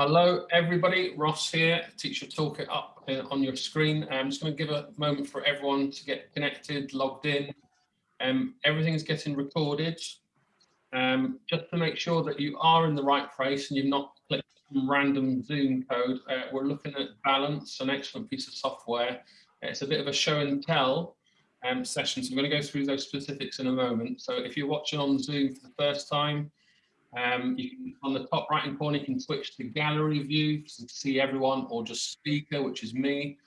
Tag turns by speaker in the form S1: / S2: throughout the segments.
S1: Hello, everybody. Ross here, TeacherToolkit up on your screen. I'm just going to give a moment for everyone to get connected, logged in. Um, everything is getting recorded. Um, just to make sure that you are in the right place and you've not clicked some random Zoom code, uh, we're looking at Balance, an excellent piece of software. It's a bit of a show and tell um, session, so I'm going to go through those specifics in a moment. So if you're watching on Zoom for the first time, um, can, on the top right hand corner, you can switch to gallery view to see everyone or just speaker, which is me.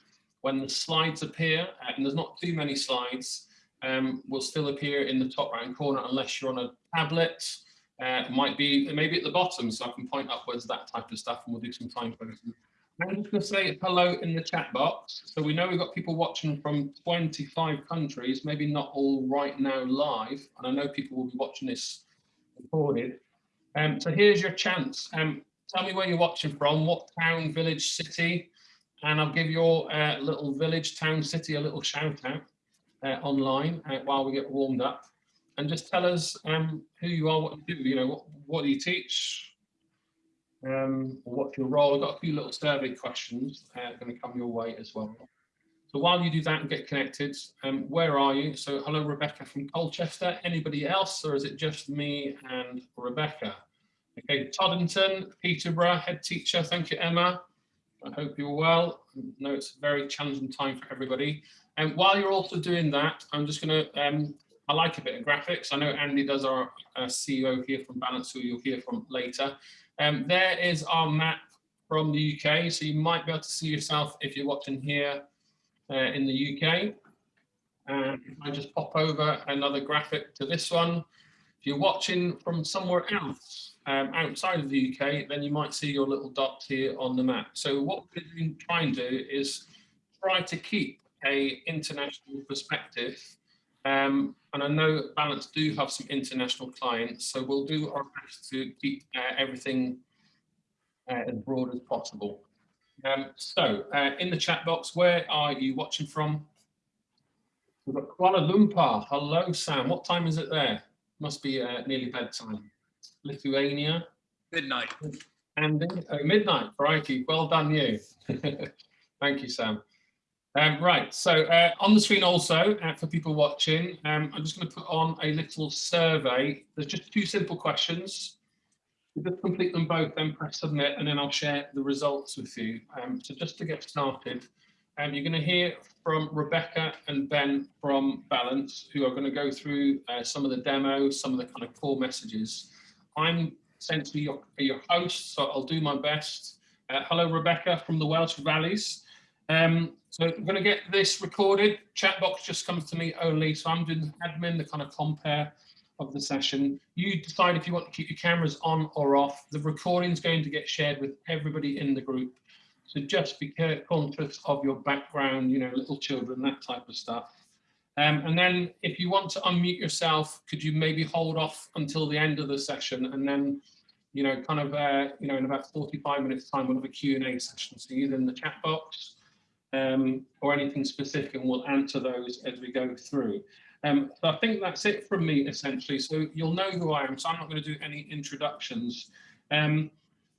S1: When the slides appear, uh, and there's not too many slides, um, will still appear in the top right hand corner unless you're on a tablet. Uh, might be maybe at the bottom, so I can point upwards, that type of stuff, and we'll do some time posting. I'm just going to say hello in the chat box. So we know we've got people watching from 25 countries, maybe not all right now live, and I know people will be watching this recorded. Um, so here's your chance. Um, tell me where you're watching from, what town, village, city, and I'll give your uh, little village, town, city a little shout out uh, online uh, while we get warmed up. And just tell us um, who you are, what you do, you know, what, what do you teach, um, what's your role. I've got a few little survey questions uh, going to come your way as well. So while you do that and get connected, um, where are you? So hello, Rebecca from Colchester. Anybody else, or is it just me and Rebecca? Okay, Toddington, Peterborough, head teacher. Thank you, Emma. I hope you're well. I know it's a very challenging time for everybody. And while you're also doing that, I'm just going to, um, I like a bit of graphics. I know Andy does our uh, CEO here from Balance, who you'll hear from later. Um, there is our map from the UK. So you might be able to see yourself if you're watching here uh, in the UK. And I just pop over another graphic to this one, if you're watching from somewhere else um, outside of the UK, then you might see your little dot here on the map. So what we're going to do is try to keep a international perspective. Um, and I know Balance do have some international clients, so we'll do our best to keep uh, everything uh, as broad as possible. Um, so uh, in the chat box, where are you watching from? We've got Kuala Lumpur. Hello, Sam. What time is it there? Must be uh, nearly bedtime. Lithuania.
S2: Midnight.
S1: Andy, oh, midnight. Crikey. Well done, you. Thank you, Sam. Um, right, so uh, on the screen also, uh, for people watching, um, I'm just going to put on a little survey. There's just two simple questions. Just complete them both, then press submit, and then I'll share the results with you. Um, so just to get started, um, you're going to hear from Rebecca and Ben from Balance, who are going to go through uh, some of the demos, some of the kind of core messages. I'm essentially your, your host, so I'll do my best. Uh, hello, Rebecca from the Welsh Valleys. Um, so I'm going to get this recorded. Chat box just comes to me only, so I'm doing admin, the kind of compare of the session. You decide if you want to keep your cameras on or off. The recording is going to get shared with everybody in the group. So just be conscious of your background, you know, little children, that type of stuff. Um, and then if you want to unmute yourself, could you maybe hold off until the end of the session and then, you know, kind of, uh, you know, in about 45 minutes time, we'll have a Q&A session. So either in the chat box um, or anything specific and we'll answer those as we go through. Um, so I think that's it from me essentially. So you'll know who I am, so I'm not going to do any introductions. Um,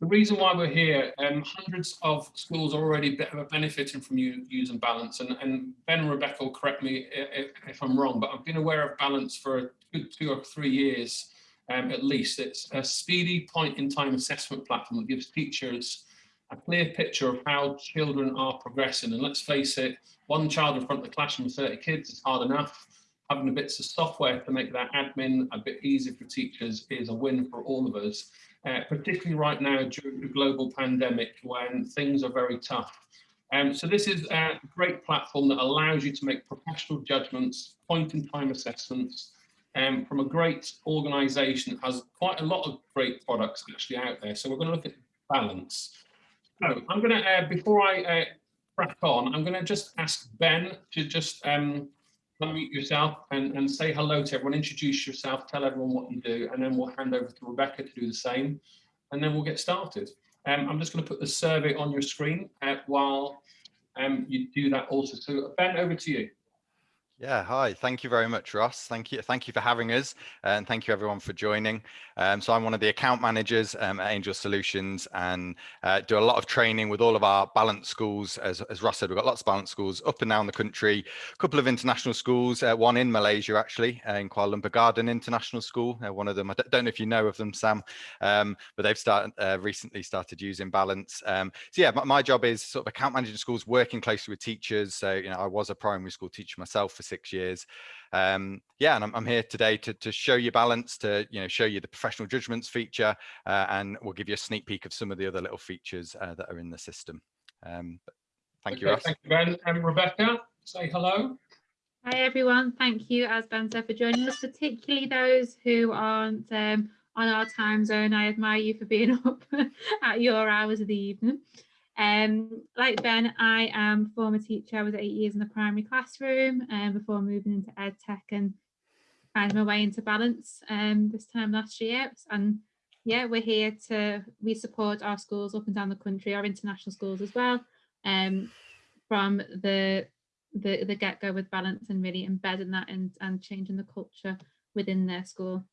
S1: the reason why we're here, um, hundreds of schools are already benefiting from using Balance, and, and Ben and Rebecca will correct me if, if, I'm wrong, but I've been aware of Balance for a good two or three years um, at least. It's a speedy point-in-time assessment platform that gives teachers a clear picture of how children are progressing. And let's face it, one child in front of the classroom with 30 kids is hard enough having a bits of software to make that admin a bit easier for teachers is a win for all of us, uh, particularly right now during the global pandemic when things are very tough. Um, so this is a great platform that allows you to make professional judgments, point-in-time assessments, um, from a great organisation that has quite a lot of great products actually out there. So we're going to look at balance. So I'm going to, uh, before I uh, crack on, I'm going to just ask Ben to just um, unmute yourself and, and say hello to everyone, introduce yourself, tell everyone what you do, and then we'll hand over to Rebecca to do the same, and then we'll get started. Um, I'm just going to put the survey on your screen uh, while um, you do that also. So Ben, over to you.
S2: Yeah, hi. Thank you very much, Ross. Thank you. Thank you for having us and thank you everyone for joining. Um, so I'm one of the account managers um, at Angel Solutions and uh, do a lot of training with all of our balance schools. As, as Ross said, we've got lots of balance schools up and down the country, a couple of international schools, uh, one in Malaysia actually, uh, in Kuala Lumpur Garden International School. Uh, one of them, I don't know if you know of them, Sam, um, but they've started uh, recently started using balance. Um, so yeah, my, my, job is sort of account managing schools, working closely with teachers. So, you know, I was a primary school teacher myself for six years. Um, yeah, and I'm, I'm, here today to, to show you balance, to you know show you the professional judgments feature, uh, and we'll give you a sneak peek of some of the other little features uh, that are in the system. Um, thank okay, you, Ross.
S1: Thank you, Ben. And Rebecca, say hello.
S3: Hi, everyone. Thank you, as Ben said, for joining us, particularly those who aren't um, on our time zone. I admire you for being up at your hours of the evening. Um, like Ben, I am former teacher. I was eight years in the primary classroom um, before moving into ed tech and finding my way into balance um, this time last year. And yeah, we're here to, we support our schools up and down the country, our international schools as well, um, from the the, the get-go with balance and really embedding that and, and changing the culture within their school.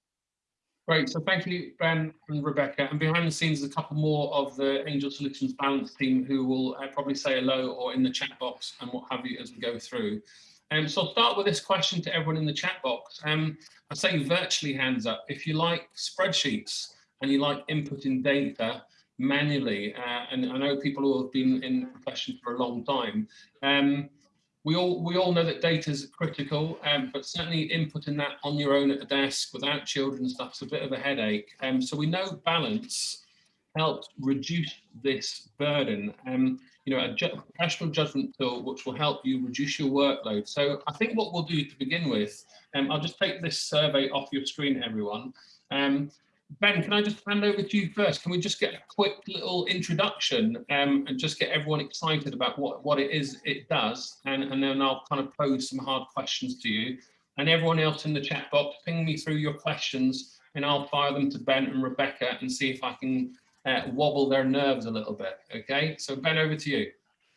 S1: Great, so thank you, Ben and Rebecca. And behind the scenes, a couple more of the Angel Solutions Balance team who will uh, probably say hello or in the chat box and what have you as we go through. Um, so I'll start with this question to everyone in the chat box. Um, I say virtually hands up. If you like spreadsheets and you like inputting data manually, uh, and I know people who have been in the profession for a long time, um, we all we all know that data is critical, um, but certainly inputting that on your own at the desk without children and stuff is a bit of a headache. Um, so we know balance helps reduce this burden. Um, you know, a ju professional judgment tool which will help you reduce your workload. So I think what we'll do to begin with, um, I'll just take this survey off your screen, everyone. Um, Ben, can I just hand over to you first? Can we just get a quick little introduction um, and just get everyone excited about what, what it is it does? And, and then I'll kind of pose some hard questions to you. And everyone else in the chat box, ping me through your questions and I'll fire them to Ben and Rebecca and see if I can uh, wobble their nerves a little bit. Okay, so Ben, over to you.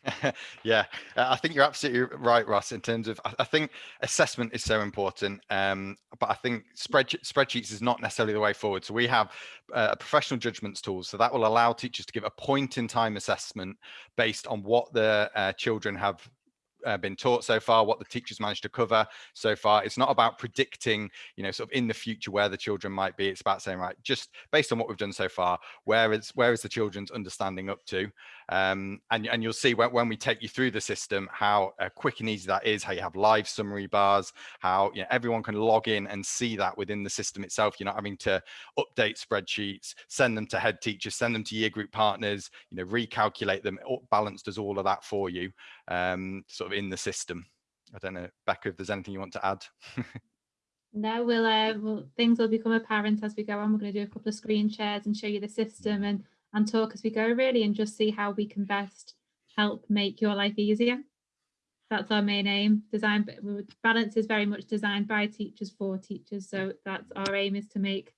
S2: yeah, uh, I think you're absolutely right, Ross. In terms of, I think assessment is so important, um, but I think spread, spreadsheets is not necessarily the way forward. So we have uh, a professional judgments tool, so that will allow teachers to give a point in time assessment based on what the uh, children have uh, been taught so far, what the teachers managed to cover so far. It's not about predicting, you know, sort of in the future where the children might be. It's about saying, right, just based on what we've done so far, where is where is the children's understanding up to? Um, and, and you'll see when, when we take you through the system, how uh, quick and easy that is, how you have live summary bars, how you know, everyone can log in and see that within the system itself. You're not having to update spreadsheets, send them to head teachers, send them to year group partners, you know, recalculate them. Balance does all of that for you, um, sort of in the system. I don't know, Becca, if there's anything you want to add.
S3: no, we'll, uh, well, things will become apparent as we go on. We're going to do a couple of screen shares and show you the system and and talk as we go really and just see how we can best help make your life easier. That's our main aim. Design balance is very much designed by teachers for teachers. So that's our aim is to make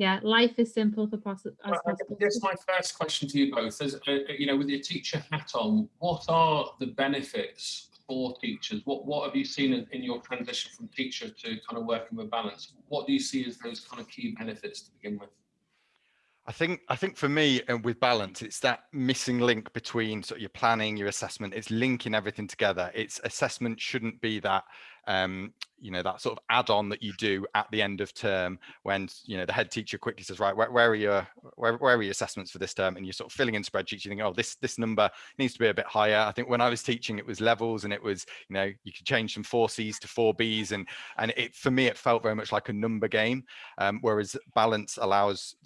S3: yeah, life is simple for possible. As possible.
S1: This is my first question to you both. As uh, you know, with your teacher hat on, what are the benefits for teachers? What what have you seen in, in, your transition from teacher to kind of working with balance? What do you see as those kind of key benefits to begin with?
S2: I think I think for me and with balance, it's that missing link between sort of your planning, your assessment. It's linking everything together. It's assessment shouldn't be that um, you know that sort of add-on that you do at the end of term when you know the head teacher quickly says right where, where are your where, where are your assessments for this term and you're sort of filling in spreadsheets you think oh this this number needs to be a bit higher i think when i was teaching it was levels and it was you know you could change from four c's to four b's and and it for me it felt very much like a number game um, whereas balance allows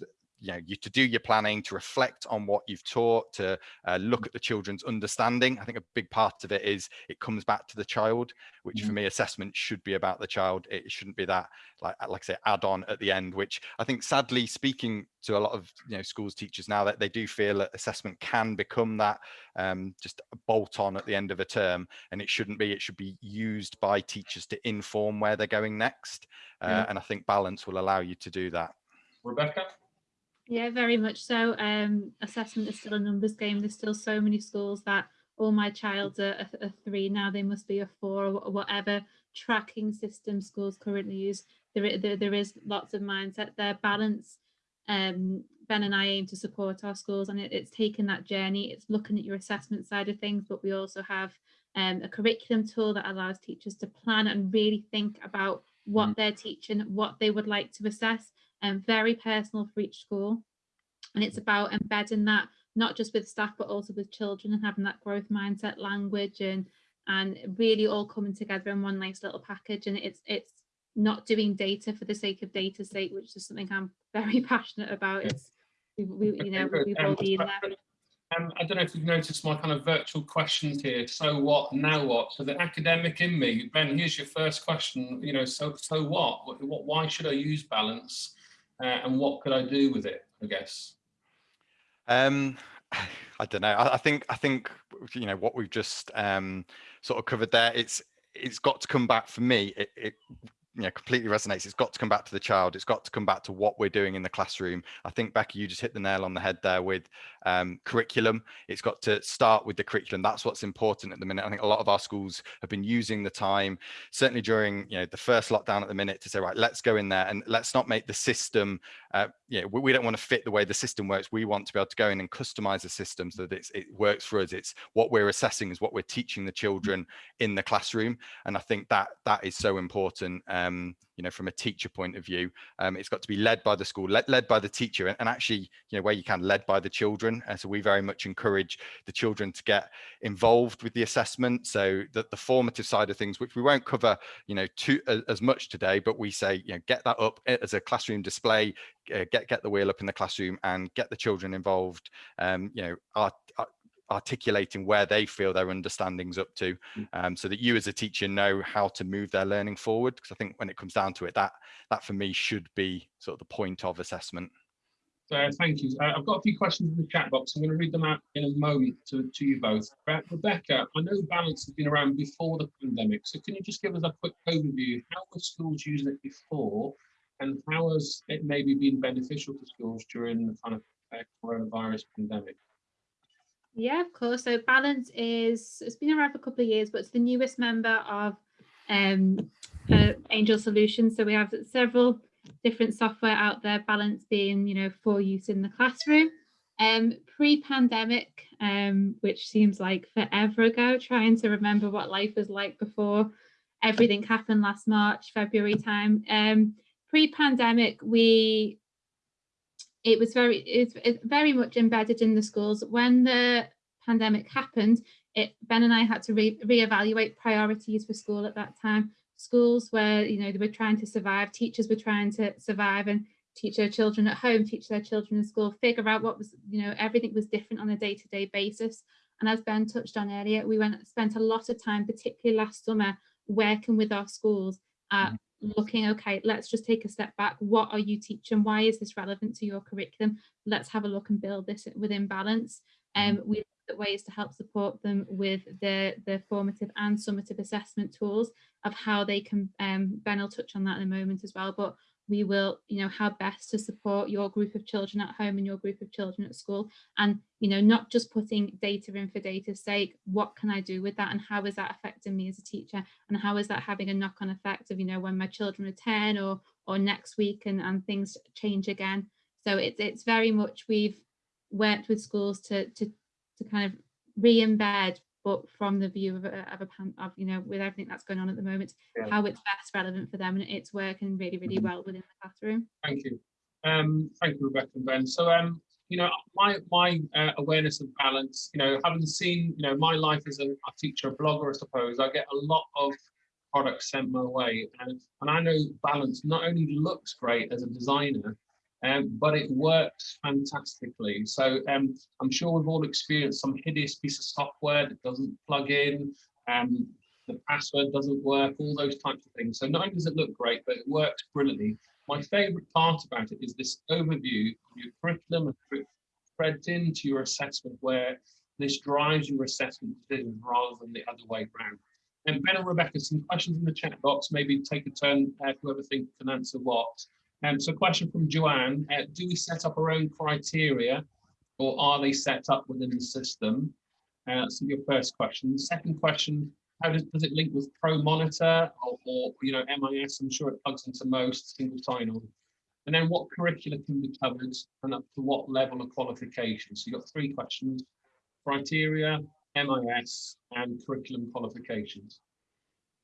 S2: you know you to do your planning to reflect on what you've taught to uh, look at the children's understanding. I think a big part of it is it comes back to the child which mm. for me assessment should be about the child. It shouldn't be that like like i say add on at the end which i think sadly speaking to a lot of you know schools teachers now that they do feel that assessment can become that um, just a bolt on at the end of a term and it shouldn't be. It should be used by teachers to inform where they're going next uh, yeah. and i think balance will allow you to do that.
S1: Rebecca
S3: yeah, very much so. Um, assessment is still a numbers game. There's still so many schools that, oh, my child's a, a, a three, now they must be a four or whatever, tracking system schools currently use. There, there, there is lots of mindset there, balance. Um, ben and I aim to support our schools and it, it's taken that journey. It's looking at your assessment side of things, but we also have um, a curriculum tool that allows teachers to plan and really think about what mm. they're teaching, what they would like to assess, and very personal for each school. And it's about embedding that not just with staff, but also with children and having that growth mindset language and and really all coming together in one nice little package. And it's it's not doing data for the sake of data's sake, which is something I'm very passionate about. It's we, we you know we've all been there.
S1: Um, I don't know if you've noticed my kind of virtual questions here. So what? Now what? So the academic in me, Ben. Here's your first question. You know, so so what? What? what why should I use balance? Uh, and what could I do with it? I guess.
S2: Um, I don't know. I, I, think I think you know what we've just um, sort of covered there. It's it's got to come back for me. It, it you know completely resonates. It's got to come back to the child. It's got to come back to what we're doing in the classroom. I think becky you just hit the nail on the head there with um, curriculum. It's got to start with the curriculum. That's what's important at the minute. I think a lot of our schools have been using the time certainly during you know the first lockdown at the minute to say right let's go in there and let's not make the system uh, know, we, we, don't want to fit the way the system works. We want to be able to go in and customize the system so that it works for us. It's what we're assessing is what we're teaching the children in the classroom and i think that that is so important um, you know, from a teacher point of view. Um, it's got to be led by the school, led, led by the teacher, and, and, actually, you know, where you can, led by the children. And so we very much encourage the children to get involved with the assessment. So that the formative side of things, which we won't cover, you know, too uh, as much today, but we say, you know, get that up as a classroom display, uh, get get the wheel up in the classroom, and get the children involved. Um, you know, our, our articulating where they feel their understanding's up to mm. um, so that you as a teacher know how to move their learning forward because i think when it comes down to it that that for me should be sort of the point of assessment.
S1: Uh, thank you. Uh, i've got a few questions in the chat box. I'm going to read them out in a moment to, to you both. Rebecca i know balance has been around before the pandemic so can you just give us a quick overview? How were schools using it before and how has it maybe been beneficial to schools during the kind of uh, coronavirus pandemic
S3: yeah, of course. So Balance is, it's been around for a couple of years, but it's the newest member of um, uh, Angel Solutions. So we have several different software out there, Balance being, you know, for use in the classroom. Um, Pre-pandemic, um, which seems like forever ago, trying to remember what life was like before everything happened last March, February time. Um, Pre-pandemic, we it was very it's, very much embedded in the schools. When the pandemic happened it ben and i had to re reevaluate priorities for school at that time. Schools where you know they were trying to survive teachers were trying to survive and teach their children at home teach their children in school figure out what was you know everything was different on a day-to-day -day basis. And as ben touched on earlier we went spent a lot of time particularly last summer working with our schools at mm looking, okay, let's just take a step back. What are you teaching? Why is this relevant to your curriculum? Let's have a look and build this within balance. Um, we look at ways to help support them with the, the formative and summative assessment tools of how they can, um, Ben will touch on that in a moment as well, but we will, you know, how best to support your group of children at home and your group of children at school. And, you know, not just putting data in for data's sake, what can I do with that? And how is that affecting me as a teacher? And how is that having a knock on effect of, you know, when my children are 10 or, or next week and, and things change again. So it's, it's very much, we've worked with schools to, to, to kind of re-embed but from the view of a, of a of you know with everything that's going on at the moment yeah. how it's best relevant for them and it's working really really mm-hmm. well within the classroom
S1: thank you um thank you rebecca and ben so um you know my my uh, awareness of balance you know having seen you know my life as a, a teacher a blogger i suppose i get a lot of products sent my way and, and i know balance not only looks great as a designer um, but it works fantastically. So um, I'm sure we've all experienced some hideous piece of software that doesn't plug in, um, the password doesn't work, all those types of things. So not only does it look great, but it works brilliantly. My favorite part about it is this overview of your curriculum and threads into your assessment where this drives your assessment decisions rather than the other way around. And Ben and Rebecca, some questions in the chat box, maybe take a turn, uh, whoever thinks can answer what. Um, so question from Joanne, uh, do we set up our own criteria or are they set up within the system? Uh, so your first question. Second question, how does, does it link with Pro Monitor or, or, you know, MIS? I'm sure it plugs into most single sign-on. And then what curricula can be covered and up to what level of qualification? So you've got three questions, criteria, MIS and curriculum qualifications.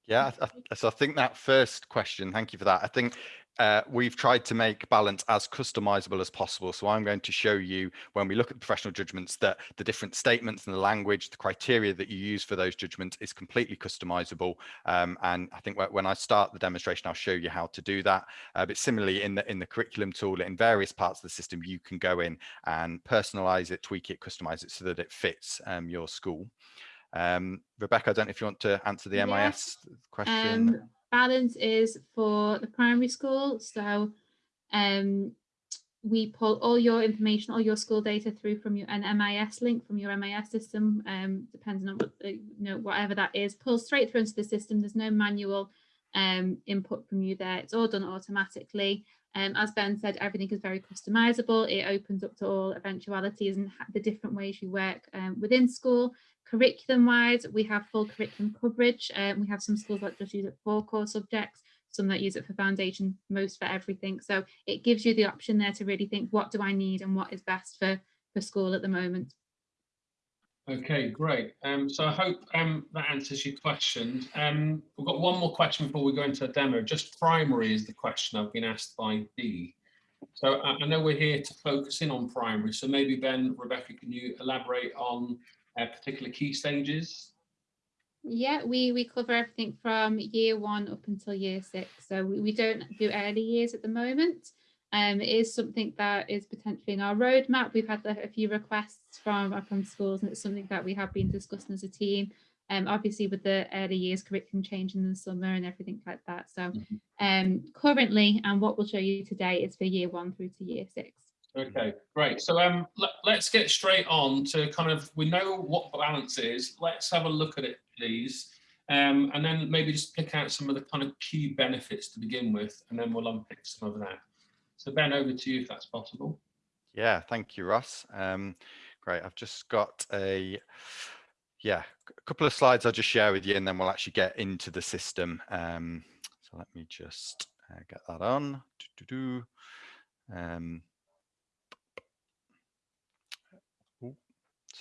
S2: Yeah, so I think that first question, thank you for that. I think uh, we've tried to make balance as customizable as possible. So I'm going to show you when we look at professional judgments that the different statements and the language, the criteria that you use for those judgments is completely customizable. Um, and I think when I start the demonstration, I'll show you how to do that. Uh, but similarly in the in the curriculum tool, in various parts of the system, you can go in and personalize it, tweak it, customize it so that it fits um, your school. Um, Rebecca, I don't know if you want to answer the
S3: Yeah.
S2: MIS question.
S3: Um, balance is for the primary school. So um, we pull all your information, all your school data through from your an MIS link from your MIS system, um, depending on what you know whatever that is, pulls straight through into the system. There's no manual um, input from you there. It's all done automatically. Um, as Ben said, everything is very customizable. It opens up to all eventualities and the different ways you work um, within school. Curriculum wise, we have full curriculum coverage. Um, we have some schools that just use it for core subjects, some that use it for foundation, most for everything. So it gives you the option there to really think, what do I need and what is best for, for school at the moment.
S1: Okay, great. Um, so I hope um, that answers your question. Um, we've got one more question before we go into a demo. Just primary is the question I've been asked by Dee. So I, I know we're here to focus in on primary. So maybe Ben, Rebecca, can you elaborate on uh, particular key stages?
S3: Yeah, we, we cover everything from year one up until year six. So we, we don't do early years at the moment. Um, it is something that is potentially in our roadmap. We've had a, a few requests from, from schools and it's something that we have been discussing as a team. Um, obviously with the early years curriculum change in the summer and everything like that. So
S1: Mhm.
S3: um, currently, and what we'll show you today is for year one through to year six.
S1: Okay, great. So um, let, let's get straight on to kind of, we know what balance is. Let's have a look at it, please. Um, and then maybe just pick out some of the kind of key benefits to begin with, and then we'll unpick some of that. So Ben, over to you if that's possible.
S2: Yeah, thank you, Ross. Um, great. I've just got a, yeah, a couple of slides I'll just share with you and then we'll actually get into the system. Um, so let me just uh, get that on. Doo-doo-doo. Um,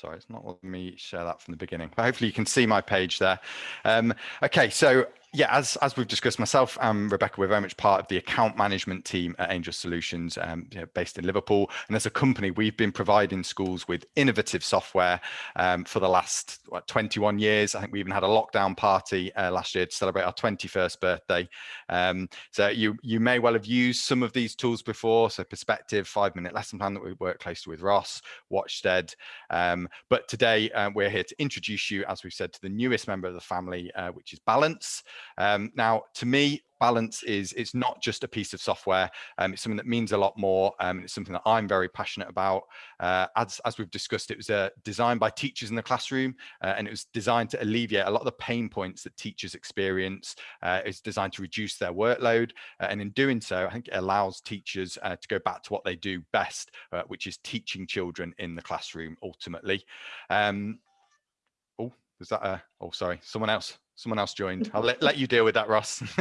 S2: sorry, it's not letting me share that from the beginning, but hopefully you can see my page there. Um, okay, so yeah, as as we've discussed, myself and Rebecca, we're very much part of the account management team at Angel Solutions, um, you know, based in Liverpool. And as a company, we've been providing schools with innovative software um, for the last what, 21 years. I think we even had a lockdown party uh, last year to celebrate our 21st birthday. Um, so you you may well have used some of these tools before. So Perspective, Five Minute Lesson Plan that we work closely with Ross, Watchsted. Um, but today uh, we're here to introduce you, as we've said, to the newest member of the family, uh, which is Balance. Um, now, to me, balance is it's not just a piece of software. Um, it's something that means a lot more um, it's something that i'm very passionate about. Uh, as, as we've discussed it was uh, designed by teachers in the classroom uh, and it was designed to alleviate a lot of the pain points that teachers experience. Uh, it's designed to reduce their workload uh, and in doing so i think it allows teachers uh, to go back to what they do best which is teaching children in the classroom ultimately. Um, oh was that a oh sorry someone else someone else joined. I'll let, let you deal with that, Ross.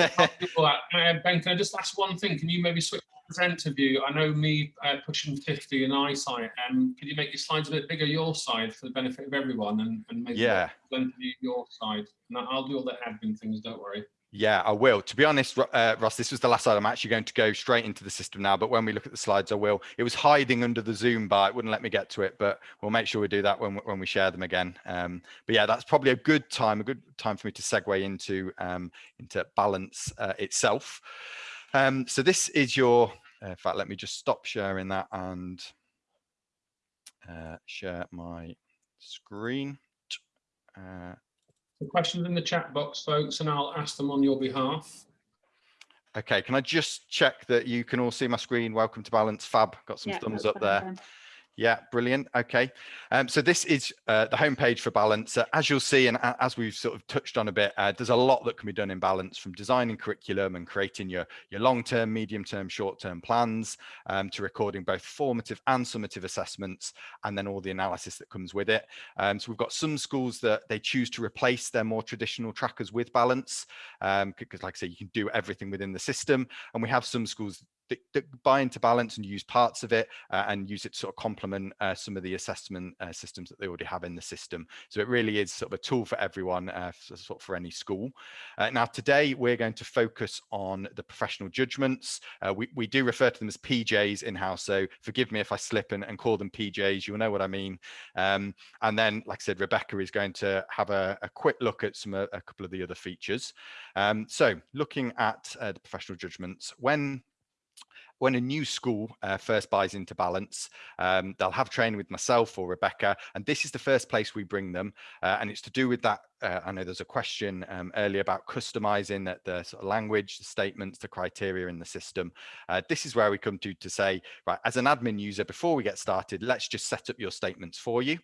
S1: Uh, ben, can I just ask one thing? Can you maybe switch to present view? I know me uh, pushing 50 in eyesight. Um, could you make your slides a bit bigger your side for the benefit of everyone and, and maybe
S2: yeah.
S1: present view your side? And I'll do all the admin things, don't worry.
S2: Yeah, I will. To be honest, uh, Ross, this was the last slide. I'm actually going to go straight into the system now. But when we look at the slides, I will. It was hiding under the Zoom bar. It wouldn't let me get to it, but we'll make sure we do that when, when we share them again. Um, but yeah, that's probably a good time, a good time for me to segue into, um, into balance uh, itself. Um, so this is your, uh, in fact, let me just stop sharing that and uh, share my screen.
S1: The questions in the chat box, folks, and I'll ask them on your behalf.
S2: Okay, can I just check that you can all see my screen? Welcome to Balance Fab. Got some
S3: Yeah,
S2: thumbs up there.
S3: fine, Ben.
S2: Yeah, brilliant. Okay. Um, so this is uh, the homepage for Balance. As you'll see, and as we've sort of touched on a bit, uh, there's a lot that can be done in Balance from designing curriculum and creating your, your long-term, medium-term, short-term plans um, to recording both formative and summative assessments, and then all the analysis that comes with it. Um, so we've got some schools that they choose to replace their more traditional trackers with Balance, because um, like I say, you can do everything within the system. And we have some schools that, that buy into balance and use parts of it uh, and use it to sort of complement uh, some of the assessment uh, systems that they already have in the system. So it really is sort of a tool for everyone, uh, for, sort of for any school. Uh, now today we're going to focus on the professional judgments. Uh, we, we do refer to them as PJs in-house, so forgive me if I slip and, and call them PJs, you'll know what I mean. Um, and then, like I said, Rebecca is going to have a, a quick look at some a couple of the other features. Um, so looking at the professional judgments, when when a new school uh, first buys into balance um, they'll have training with myself or rebecca and this is the first place we bring them uh, and it's to do with that uh, I know there's a question um, earlier about customizing the, the sort of language, the statements, the criteria in the system. Uh, this is where we come to to say, right, as an admin user, before we get started, let's just set up your statements for you.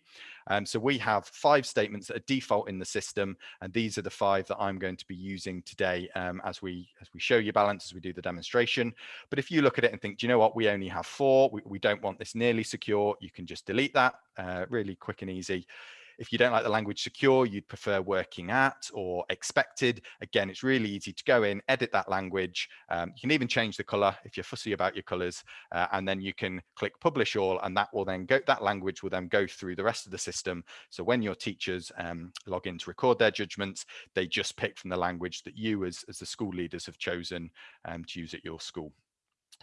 S2: Um, so we have five statements that are default in the system, and these are the five that I'm going to be using today um, as we as we show you balance as we do the demonstration. But if you look at it and think, do you know what, we only have four, we, we don't want this nearly secure, you can just delete that uh, really quick and easy. If you don't like the language secure, you'd prefer working at or expected. Again, it's really easy to go in, edit that language. Um, you can even change the color if you're fussy about your colors, uh, and then you can click publish all, and that will then go, that language will then go through the rest of the system. So when your teachers um, log in to record their judgments, they just pick from the language that you as, as the school leaders have chosen um, to use at your school.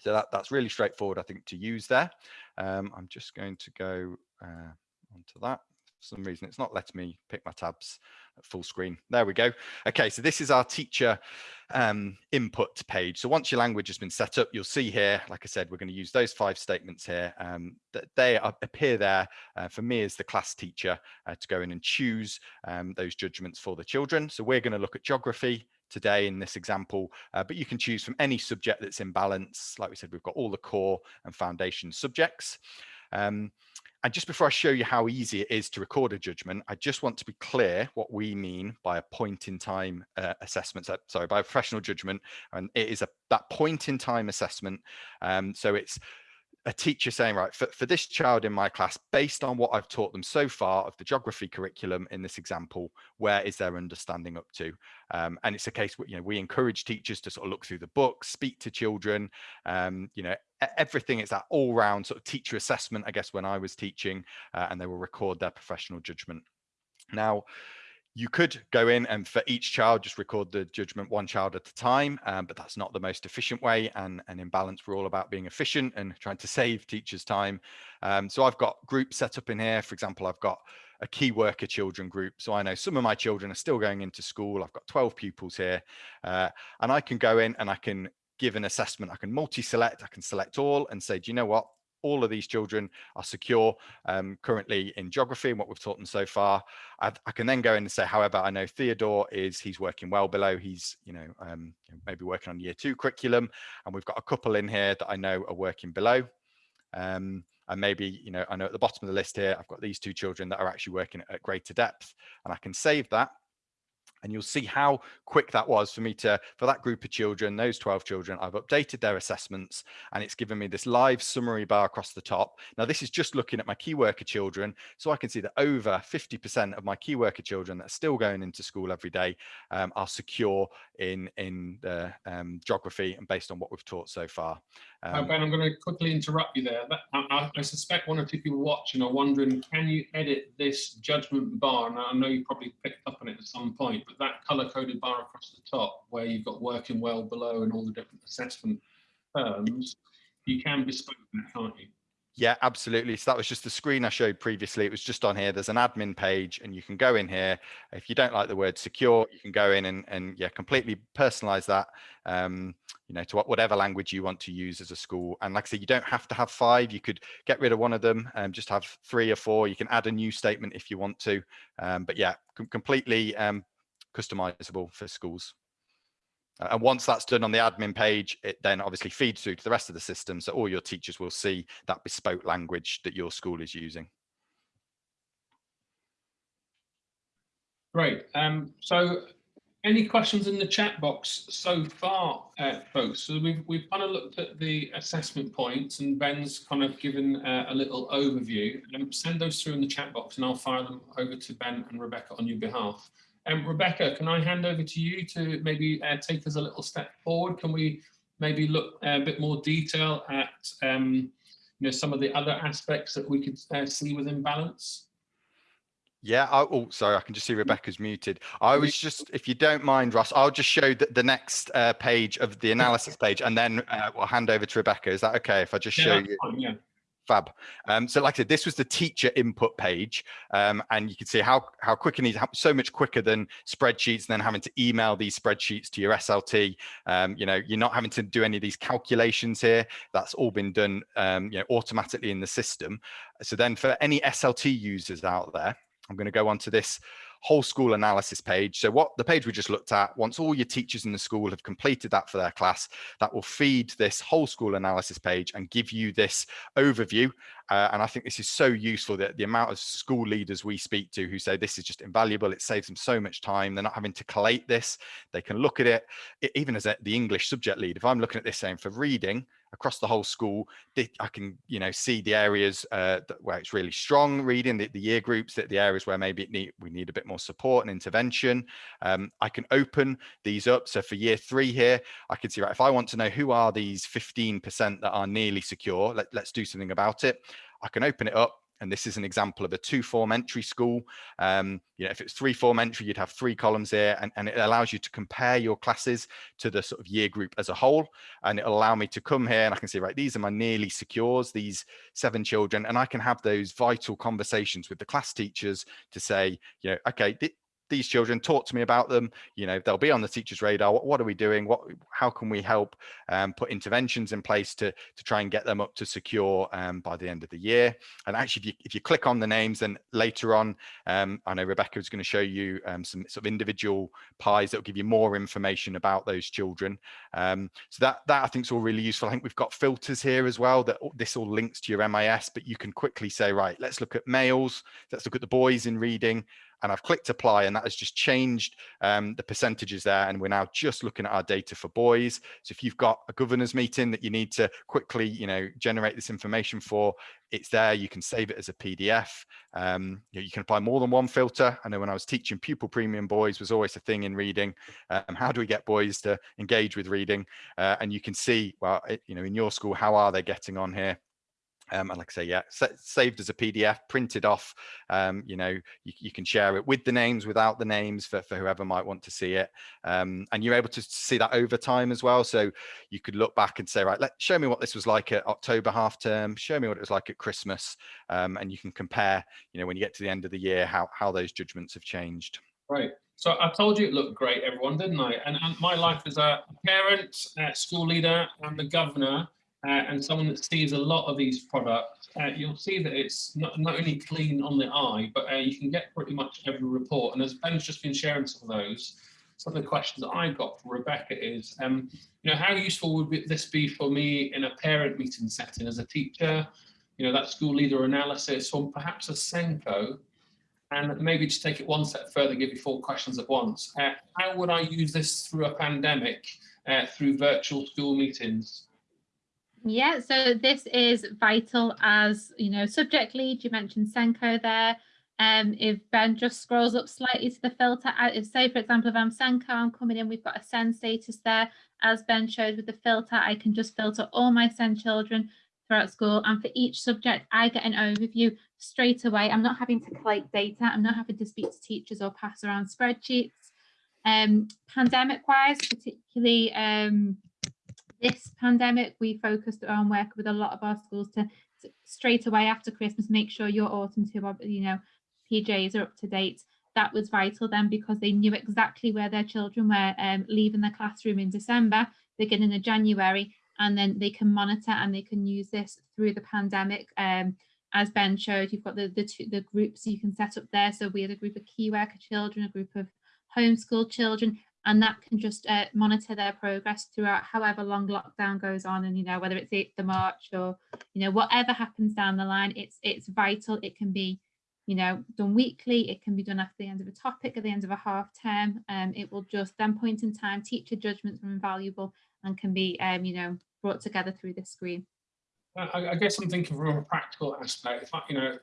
S2: So that, that's really straightforward, I think, to use there. Um, I'm just going to go uh, onto that some reason it's not letting me pick my tabs full screen. There we go. Okay, so this is our teacher um, input page. So once your language has been set up, you'll see here, like I said, we're going to use those five statements here. Um, that they are, appear there uh, for me as the class teacher uh, to go in and choose um, those judgments for the children. So we're going to look at geography, today in this example, uh, but you can choose from any subject that's in balance. Like we said, we've got all the core and foundation subjects. Um, and just before I show you how easy it is to record a judgment, I just want to be clear what we mean by a point in time uh, assessment. So, sorry, by a professional judgment. And it is a that point in time assessment. Um, so it's a teacher saying, right, for, for this child in my class, based on what I've taught them so far of the geography curriculum in this example, where is their understanding up to? Um, and it's a case where, you know, we encourage teachers to sort of look through the books, speak to children, um, you know, everything is that all round sort of teacher assessment, I guess, when I was teaching, uh, and they will record their professional judgment. Now, you could go in and for each child just record the judgment one child at a time um, but that's not the most efficient way and, and in balance we're all about being efficient and trying to save teachers time. Um, so i've got groups set up in here. For example i've got a key worker children group. So i know some of my children are still going into school. I've got 12 pupils here uh, and i can go in and i can give an assessment. I can multi-select. I can select all and say do you know what all of these children are secure um, currently in geography and what we've taught them so far. I've, i can then go in and say, however, I know Theodore is, he's working well below, he's, you know, um, maybe working on year two curriculum. And we've got a couple in here that I know are working below. Um, and maybe, you know, I know at the bottom of the list here, I've got these two children that are actually working at greater depth and I can save that and you'll see how quick that was for me to for that group of children those 12 children i've updated their assessments and it's given me this live summary bar across the top. Now this is just looking at my key worker children so i can see that over 50 percent of my key worker children that are still going into school every day um, are secure in in the um, geography and based on what we've taught so far
S1: um, ben i'm going to quickly interrupt you there I, I, suspect one or two people watching are wondering can you edit this judgment bar and i know you probably picked up on it at some point but that color coded bar across the top where you've got working well below and all the different assessment terms, you can bespoke that, can't you?
S2: Yeah, absolutely. So that was just the screen I showed previously. It was just on here. There's an admin page and you can go in here. If you don't like the word secure, you can go in and, and yeah, completely personalize that, um, you know, to whatever language you want to use as a school. And like I said, you don't have to have five. You could get rid of one of them and just have three or four. You can add a new statement if you want to. Um, but yeah, com completely um, customizable for schools. And once that's done on the admin page, it then obviously feeds through to the rest of the system. So all your teachers will see that bespoke language that your school is using.
S1: Great. Um, so any questions in the chat box so far, uh, folks? So we've, we've kind of looked at the assessment points and Ben's kind of given uh, a little overview. Um, send those through in the chat box and I'll fire them over to Ben and Rebecca on your behalf. Um, Rebecca, can I hand over to you to maybe uh, take us a little step forward? Can we maybe look a bit more detail at um, you know, some of the other aspects that we could uh, see within balance?
S2: Yeah. I, oh, sorry. I can just see Rebecca's muted. I was just, if you don't mind, Ross, I'll just show the, the next uh, page of the analysis page, and then uh, we'll hand over to Rebecca. Is that okay? If I just
S1: Yeah,
S2: show you.
S1: fine, yeah.
S2: Fab. Um, so like I said, this was the teacher input page, um, and you can see how how quick it is, how, so much quicker than spreadsheets, and then having to email these spreadsheets to your SLT. Um, you know, you're not having to do any of these calculations here. That's all been done, um, you know, automatically in the system. So then, for any SLT users out there, I'm going to go on to this whole school analysis page. So what the page we just looked at, once all your teachers in the school have completed that for their class, that will feed this whole school analysis page and give you this overview. Uh, and I think this is so useful that the amount of school leaders we speak to who say this is just invaluable, it saves them so much time. They're not having to collate this. They can look at it, it even as a, the English subject lead. If I'm looking at this saying for reading, across the whole school i can you know see the areas uh, where it's really strong reading the, the year groups that the areas where maybe need, we need a bit more support and intervention. Um, i can open these up. So for year three here i can see right if i want to know who are these 15 percent that are nearly secure let, let's do something about it. I can open it up and this is an example of a two form entry school. Um, you know, if it's three form entry, you'd have three columns here and, and it allows you to compare your classes to the sort of year group as a whole. And it'll allow me to come here and I can say, right, these are my nearly secures, these seven children, and I can have those vital conversations with the class teachers to say, you know, okay, th- these children talk to me about them you know they'll be on the teacher's radar what, what are we doing? What how can we help um, put interventions in place to to try and get them up to secure um, by the end of the year? And actually if you if you click on the names then later on um, i know rebecca is going to show you um, some sort of individual pies that will give you more information about those children. Um, so that that i think is all really useful. I think we've got filters here as well that this all links to your mis but you can quickly say right let's look at males. Let's look at the boys in reading and I've clicked apply and that has just changed um, the percentages there. And we're now just looking at our data for boys. So if you've got a governors meeting that you need to quickly, you know, generate this information for, it's there. You can save it as a PDF. Um, you, know, you can apply more than one filter. I know when I was teaching pupil premium boys was always a thing in reading. Um, how do we get boys to engage with reading? Uh, and you can see, well, it, you know, in your school, how are they getting on here? Um, and like I say, yeah, sa saved as a PDF, printed off. Um, you know, you, you, can share it with the names, without the names for, for whoever might want to see it. Um, and you're able to see that over time as well. So you could look back and say, right, let show me what this was like at October half term. Show me what it was like at Christmas. Um, and you can compare, you know, when you get to the end of the year, how, how those judgments have changed.
S1: Right. So I told you it looked great, everyone, didn't I? And, and my life as a parent, school leader, and the governor, uh, and someone that sees a lot of these products, uh, you'll see that it's not, not only clean on the eye, but uh, you can get pretty much every report. And as Ben's just been sharing some of those, some of the questions that I got from Rebecca is, um, you know, how useful would this be for me in a parent meeting setting as a teacher, you know, that school leader analysis, or perhaps a SENCO, and maybe just take it one step further, give you four questions at once. Uh, how would I use this through a pandemic, uh, through virtual school meetings?
S3: Yeah, so this is vital as, you know, subject lead, you mentioned SENCO there. Um, if Ben just scrolls up slightly to the filter, if say, for example, if I'm SENCO, I'm coming in, we've got a SEND status there. As Ben showed with the filter, I can just filter all my SEND children throughout school. And for each subject, I get an overview straight away. I'm not having to collect data. I'm not having to speak to teachers or pass around spreadsheets. Um, pandemic wise, particularly um, this pandemic, we focused on working with a lot of our schools to, to, straight away after Christmas, make sure your autumn two, you know, PJs are up to date. That was vital then because they knew exactly where their children were um, leaving the classroom in December, beginning of January, and then they can monitor and they can use this through the pandemic. Um, as Ben showed, you've got the, the, two, the groups you can set up there. So we had a group of key worker children, a group of homeschool children, and that can just uh, monitor their progress throughout however long lockdown goes on and you know whether it's 8th of March or you know whatever happens down the line it's it's vital. It can be you know done weekly. It can be done after the end of a topic at the end of a half term. Um it will just then point in time teacher judgments are invaluable and can be um you know brought together through the screen.
S1: I, I guess I'm thinking from a practical aspect. If I, you know,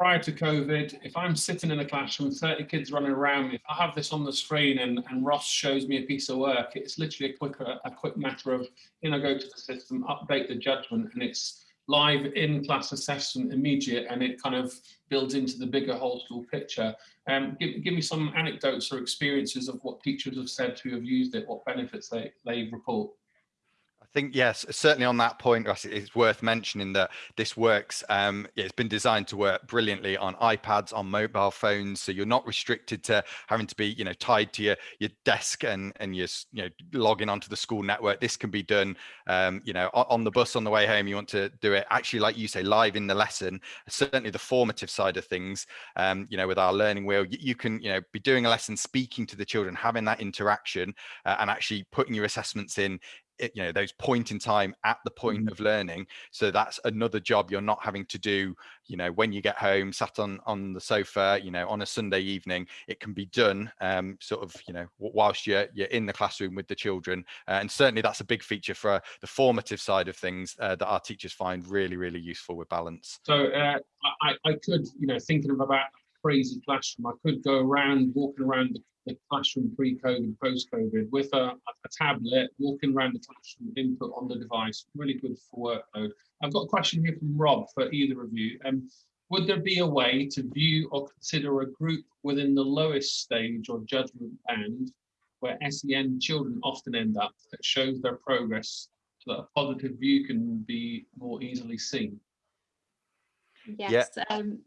S1: prior to COVID, if I'm sitting in a classroom, 30 kids running around me, if I have this on the screen and, and Ross shows me a piece of work, it's literally a quick, a, a quick matter of, you know, go to the system, update the judgment, and it's live in class assessment immediate, and it kind of builds into the bigger whole school picture. Um, give, give me some anecdotes or experiences of what teachers have said who have used it, what benefits they, they report
S2: think yes, certainly on that point, Ross, it's worth mentioning that this works. Um, it's been designed to work brilliantly on iPads, on mobile phones, so you're not restricted to having to be, you know, tied to your your desk and and you're, you know, logging onto the school network. This can be done, um, you know, on the bus on the way home. You want to do it actually, like you say, live in the lesson. Certainly, the formative side of things, um, you know, with our learning wheel, you, you, can, you know, be doing a lesson, speaking to the children, having that interaction, uh, and actually putting your assessments in you know those point in time at the point mm. of learning. So that's another job you're not having to do you know when you get home sat on on the sofa you know on a sunday evening. It can be done um sort of you know whilst you're you're in the classroom with the children. Uh, and certainly that's a big feature for the formative side of things uh, that our teachers find really really useful with balance.
S1: So uh, I, I could you know thinking of about crazy classroom i could go around walking around the the classroom pre-COVID, post-COVID with a, a, tablet, walking around the classroom, input on the device, really good for workload. I've got a question here from Rob for either of you. Um, would there be a way to view or consider a group within the lowest stage or judgment band where SEN children often end up that shows their progress so that a positive view can be more easily seen?
S3: Yes. Yeah. Um,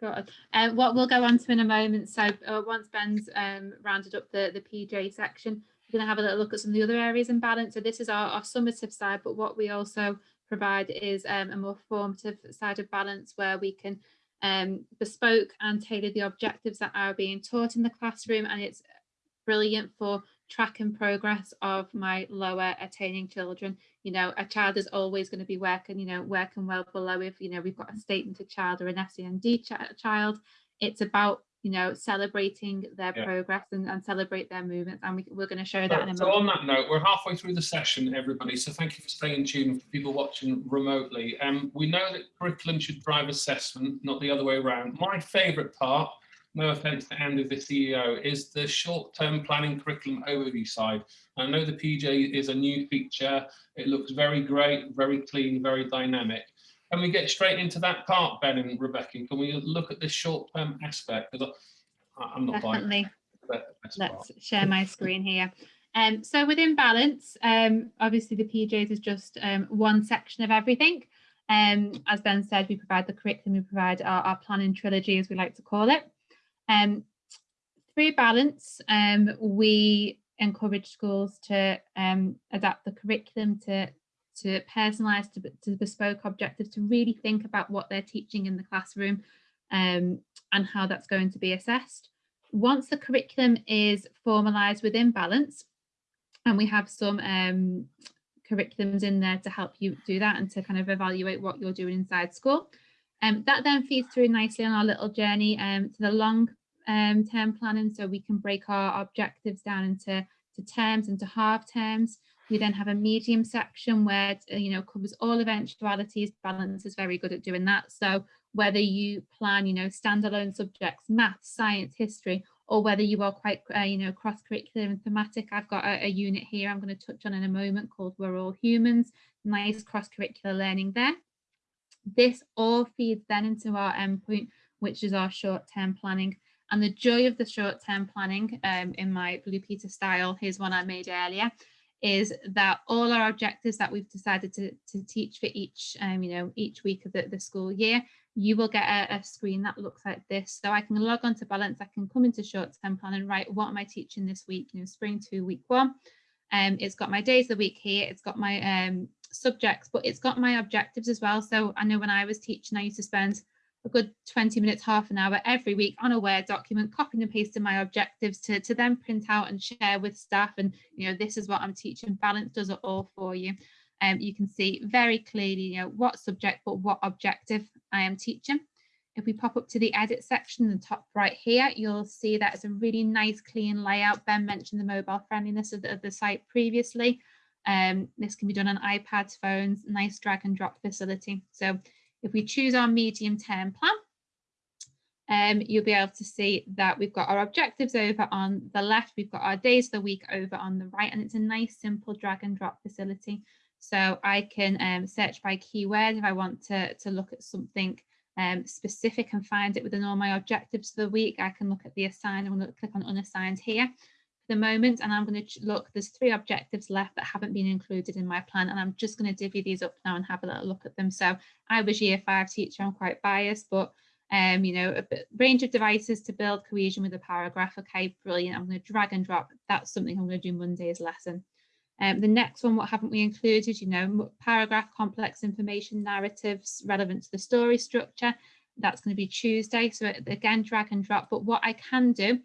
S3: Good. Uh, what we'll go on to in a moment. So uh, once Ben's um, rounded up the, the PJ section, we're going to have a little look at some of the other areas in balance. So this is our, our summative side, but what we also provide is um, a more formative side of balance where we can um, bespoke and tailor the objectives that are being taught in the classroom. And it's brilliant for tracking progress of my lower attaining children. You know, a child is always going to be working, you know, working well below if, you know, we've got a statement child or an SEND ch child. It's about, you know, celebrating their yeah. progress and, and celebrate their movements. And we, we're going to show so, that in a
S1: so
S3: moment.
S1: So on that note, we're halfway through the session, everybody. So thank you for staying tuned for people watching remotely. Um, we know that curriculum should drive assessment, not the other way around. My favorite part no offense to Andy, the CEO, is the short-term planning curriculum overview side. I know the PJ is a new feature. It looks very great, very clean, very dynamic. Can we get straight into that part, Ben and Rebecca? Can we look at this short-term aspect? Because I'm not
S3: Definitely. Let's part. share my screen here. Um, so within balance, um, obviously the PJs is just um, one section of everything. Um, as Ben said, we provide the curriculum, we provide our, our planning trilogy, as we like to call it. Um, through balance, um, we encourage schools to um, adapt the curriculum to to personalise to, to bespoke objectives to really think about what they're teaching in the classroom um, and how that's going to be assessed. Once the curriculum is formalised within balance, and we have some um, curriculums in there to help you do that and to kind of evaluate what you're doing inside school. Um, that then feeds through nicely on our little journey um, to the long um, term planning so we can break our objectives down into to terms into half terms. We then have a medium section where uh, you know covers all eventualities. Balance is very good at doing that. So whether you plan, you know, standalone subjects, math, science, history, or whether you are quite, uh, you know, cross-curricular and thematic. I've got a, a unit here I'm going to touch on in a moment called We're All Humans. Nice cross-curricular learning there. This all feeds then into our endpoint, which is our short-term planning. And the joy of the short-term planning um, in my Blue Peter style, here's one I made earlier, is that all our objectives that we've decided to, to teach for each, um, you know, each week of the, the school year, you will get a, a, screen that looks like this. So I can log on to Balance, I can come into short-term plan and write, what am I teaching this week? You know, spring two, week one. Um, it's got my days of the week here, it's got my um, subjects, but it's got my objectives as well. So I know when I was teaching, I used to spend a good 20 minutes, half an hour every week on a Word document, copying and pasting my objectives to, to then print out and share with staff. And, you know, this is what I'm teaching. Balance does it all for you. Um, you can see very clearly, you know, what subject, but what objective I am teaching. If we pop up to the edit section in the top right here, you'll see that it's a really nice clean layout. Ben mentioned the mobile friendliness of the, of the site previously. Um, this can be done on iPads, phones, nice drag and drop facility. So if we choose our medium term plan, um, you'll be able to see that we've got our objectives over on the left, we've got our days of the week over on the right, and it's a nice simple drag and drop facility. So I can um, search by keyword if I want to, to look at something um, specific and find it within all my objectives for the week. I can look at the assigned, I'm going to click on unassigned here the moment, and I'm going to look, there's three objectives left that haven't been included in my plan, and I'm just going to divvy these up now and have a little look at them. So I was year five teacher, I'm quite biased, but um, you know, a range of devices to build cohesion with a paragraph. Okay, brilliant. I'm going to drag and drop. That's something I'm going to do Monday's lesson. Um, the next one, what haven't we included? You know, paragraph, complex information, narratives relevant to the story structure. That's going to be Tuesday. So again, drag and drop. But what I can do,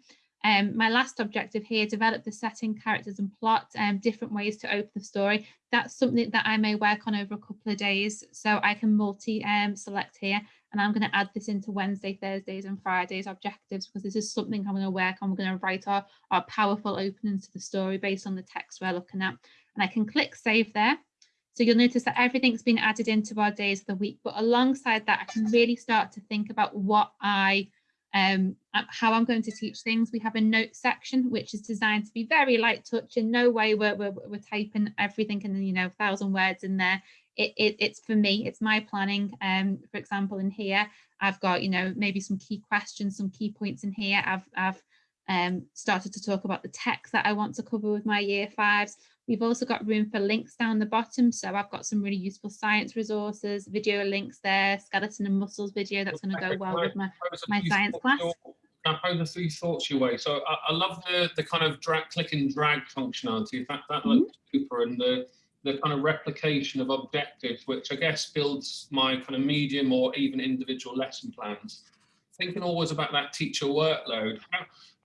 S3: um, my last objective here, develop the setting, characters and plot, um, different ways to open the story. That's something that I may work on over a couple of days. So I can multi um, select here and I'm going to add this into Wednesday, Thursdays and Fridays objectives because this is something I'm going to work on. We're going to write our, our powerful openings to the story based on the text we're looking at. And I can click save there. So you'll notice that everything's been added into our days of the week, but alongside that, I can really start to think about what I, um, uh, how I'm going to teach things. We have a note section, which is designed to be very light touch. In no way we're, we're, we're typing everything in, you know, thousand words in there it, it, it's for me, it's my planning. Um, for example, in here, I've got, you know, maybe some key questions, some key points in here. I've, I've um, started to talk about the text that I want to cover with my year fives. We've also got room for links down the bottom. So I've got some really useful science resources, video links there, skeleton and muscles video that's going to go well with my, my science class.
S1: I pose a few thoughts your way? So I, I love the the kind of drag, click and drag functionality. in That that mm -hmm. looks super, and the the kind of replication of objectives, which I guess builds my kind of medium or even individual lesson plans. Thinking always about that teacher workload.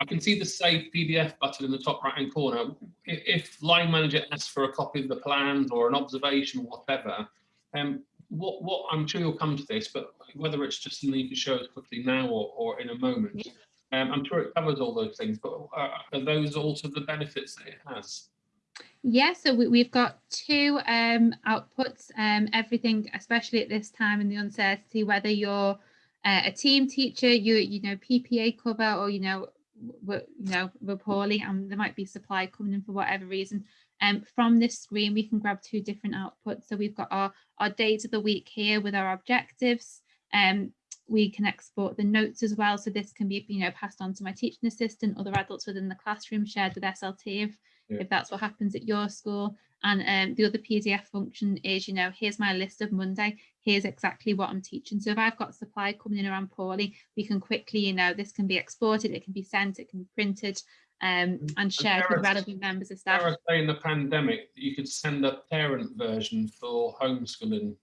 S1: I can see the save PDF button in the top right hand corner. If line manager asks for a copy of the plans or an observation or whatever, um, what, what I'm sure you'll come to this, but whether it's just something you can show us quickly now or, or in a moment, um, I'm sure it covers all those things, but uh, are those also the benefits that it has?
S3: Yeah, so we, have got two um, outputs, um, everything, especially at this time in the uncertainty, whether you're uh, a team teacher, you you know, PPA cover or, you know, we're, you know, we're poorly and there might be supply coming in for whatever reason. Um, from this screen, we can grab two different outputs. So we've got our, our days of the week here with our objectives. Um, we can export the notes as well. So this can be, you know, passed on to my teaching assistant, other adults within the classroom, shared with SLT if yeah. if that's what happens at your school. And um, the other PDF function is, you know, here's my list of Monday, here's exactly what I'm teaching. So if I've got supply coming in around poorly, we can quickly, you know, this can be exported, it can be sent, it can be printed um, mm, and shared with relevant members of staff.
S1: in the pandemic, you could send a parent version for homeschooling.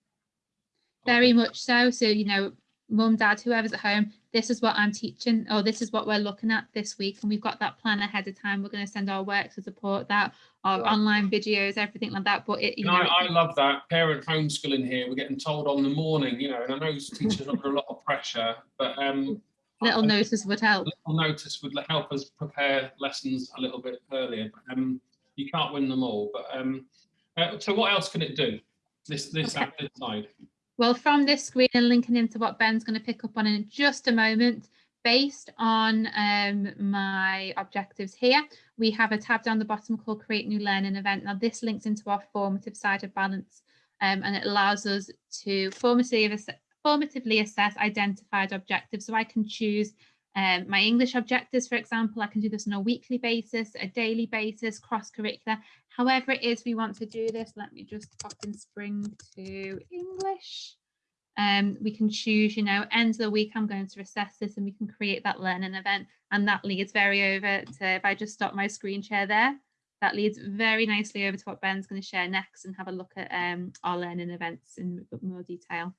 S3: Very much so. So, you know, mum, dad, whoever's at home, this is what I'm teaching, or this is what we're looking at this week. And we've got that plan ahead of time. We're going to send our work to support that, our right. online videos, everything like that. But it, you know,
S1: I, I, love that parent homeschooling here. We're getting told on the morning, you know, and I know teachers are under a lot of pressure, but um,
S3: little I, notice would help.
S1: Little notice would help us prepare lessons a little bit earlier. Um, you can't win them all, but um, uh, so what else can it do? This this, okay. this side.
S3: Well, from this screen and linking into what Ben's going to pick up on in just a moment, based on um, my objectives here, we have a tab down the bottom called Create New Learning Event. Now, this links into our formative side of balance um, and it allows us to formatively, formatively assess identified objectives. So I can choose um, my English objectives, for example, I can do this on a weekly basis, a daily basis, cross-curricular, however it is we want to do this. Let me just pop in spring to English. Um, we can choose, you know, end of the week, I'm going to assess this and we can create that learning event. And that leads very over to, if I just stop my screen share there, that leads very nicely over to what Ben's going to share next and have a look at um, our learning events in more detail.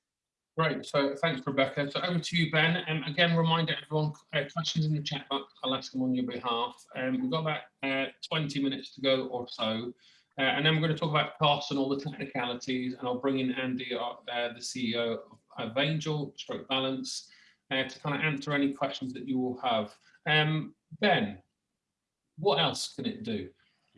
S1: Great. So thanks, Rebecca. So over to you, Ben. And um, again, reminder everyone, uh, questions in the chat box, I'll ask them on your behalf. Um, we've got about uh, 20 minutes to go or so. Uh, and then we're going to talk about costs and all the technicalities. And I'll bring in Andy, uh, the CEO of Angel, Stroke Balance, uh, to kind of answer any questions that you will have. Um, ben, what else can it do?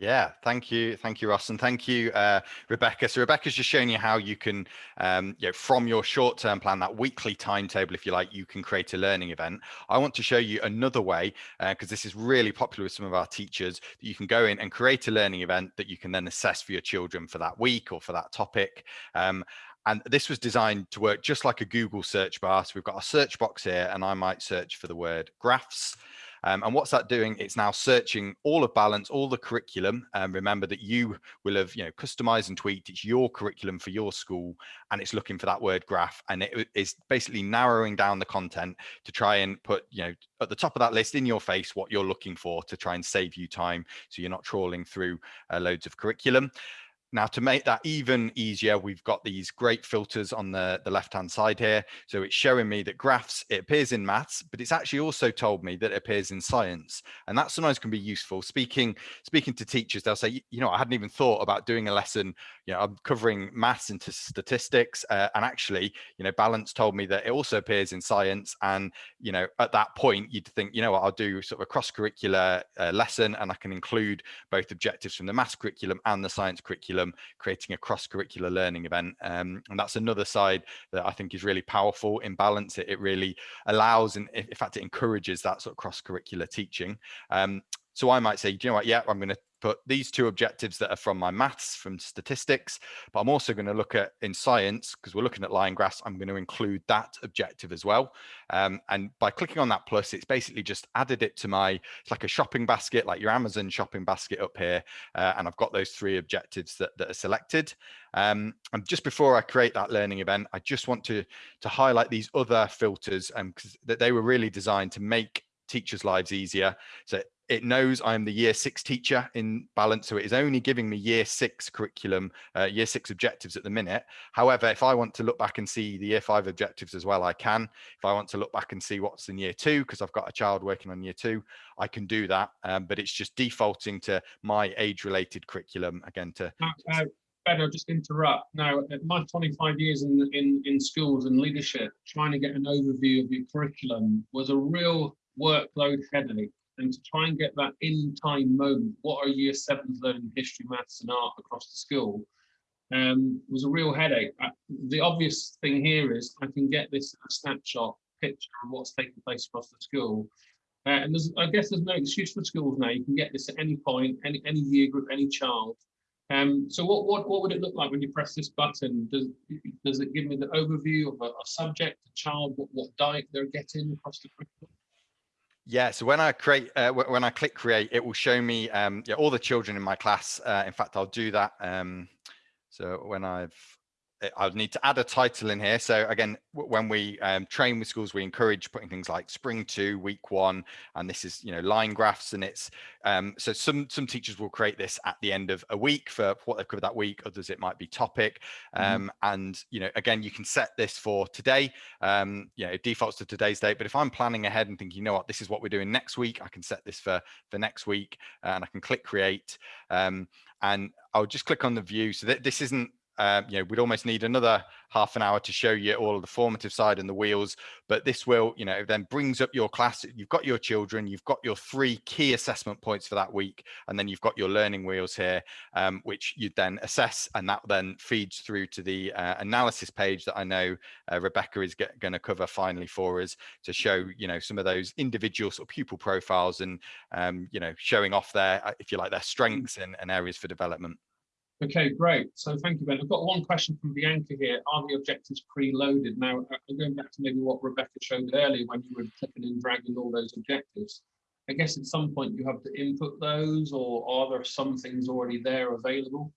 S2: Yeah, thank you. Thank you, Ross. And thank you, uh, Rebecca. So Rebecca's just showing you how you can, um, you know, from your short-term plan, that weekly timetable, if you like, you can create a learning event. I want to show you another way, because uh, this is really popular with some of our teachers, that you can go in and create a learning event that you can then assess for your children for that week or for that topic. Um, and this was designed to work just like a Google search bar. So we've got a search box here and I might search for the word graphs. Um, and what's that doing? It's now searching all of balance, all the curriculum. Um, remember that you will have, you know, customized and tweaked. It's your curriculum for your school, and it's looking for that word graph, and it is basically narrowing down the content to try and put, you know, at the top of that list in your face what you're looking for to try and save you time, so you're not trawling through uh, loads of curriculum. Now to make that even easier, we've got these great filters on the, the left-hand side here. So it's showing me that graphs, it appears in maths, but it's actually also told me that it appears in science. And that sometimes can be useful. Speaking, speaking to teachers, they'll say, you know, I hadn't even thought about doing a lesson, you know, I'm covering maths into statistics. Uh, and actually, you know, balance told me that it also appears in science. And, you know, at that point, you'd think, you know what, I'll do sort of a cross-curricular uh, lesson and I can include both objectives from the maths curriculum and the science curriculum curriculum, creating a cross-curricular learning event. Um, and that's another side that I think is really powerful in balance. It, it really allows and in fact, it encourages that sort of cross-curricular teaching. Um, so I might say, you know what? Yeah, I'm going to put these two objectives that are from my maths, from statistics, but I'm also going to look at in science, because we're looking at line graphs, I'm going to include that objective as well. Um, and by clicking on that plus, it's basically just added it to my, it's like a shopping basket, like your Amazon shopping basket up here. Uh, and I've got those three objectives that, that are selected. Um, and just before I create that learning event, I just want to, to highlight these other filters um, that they were really designed to make teachers' lives easier. So it knows I'm the year six teacher in balance, so it is only giving me year six curriculum, uh, year six objectives at the minute. However, if I want to look back and see the year five objectives as well, I can. If I want to look back and see what's in year two, because I've got a child working on year two, I can do that. Um, but it's just defaulting to my age related curriculum again to.
S1: Uh, Ben, I'll just interrupt. Now, my 25 years in, in, in schools and leadership, trying to get an overview of your curriculum was a real workload headache and to try and get that in time moment, what are year sevens learning history, maths and art across the school, um, was a real headache. Uh, the obvious thing here is I can get this snapshot picture of what's taking place across the school. Uh, and I guess there's no excuse for schools now. You can get this at any point, any, any year group, any child. Um, so what, what, what would it look like when you press this button? Does, does it give me the overview of a, a subject, a child, what, what diet they're getting across the curriculum?
S2: Yeah, so when I create, uh, when I click create, it will show me um, yeah, all the children in my class. Uh, in fact, I'll do that. Um, so when I've I would need to add a title in here. So again, when we um, train with schools, we encourage putting things like spring two, week one, and this is, you know, line graphs. And it's, um, so some, some teachers will create this at the end of a week for what they've covered that week. Others, it might be topic. Mm-hmm. Um, mm. And, you know, again, you can set this for today. Um, you know, it defaults to today's date. But if I'm planning ahead and thinking, you know what, this is what we're doing next week, I can set this for, for next week and I can click create. Um, and I'll just click on the view. So that this isn't um, you know, we'd almost need another half an hour to show you all of the formative side and the wheels, but this will, you know, then brings up your class. You've got your children, you've got your three key assessment points for that week, and then you've got your learning wheels here, um, which you then assess, and that then feeds through to the uh, analysis page that I know uh, Rebecca is going to cover finally for us to show, you know, some of those individual sort of pupil profiles and, um, you know, showing off their, uh, if you like, their strengths and, and areas for development.
S1: Okay, great. So thank you, Ben. I've got one question from Bianca here. Are the objectives pre-loaded? Now, uh, going back to maybe what Rebecca showed earlier when you were clicking and dragging all those objectives, I guess at some point you have to input those or are there some things already there available?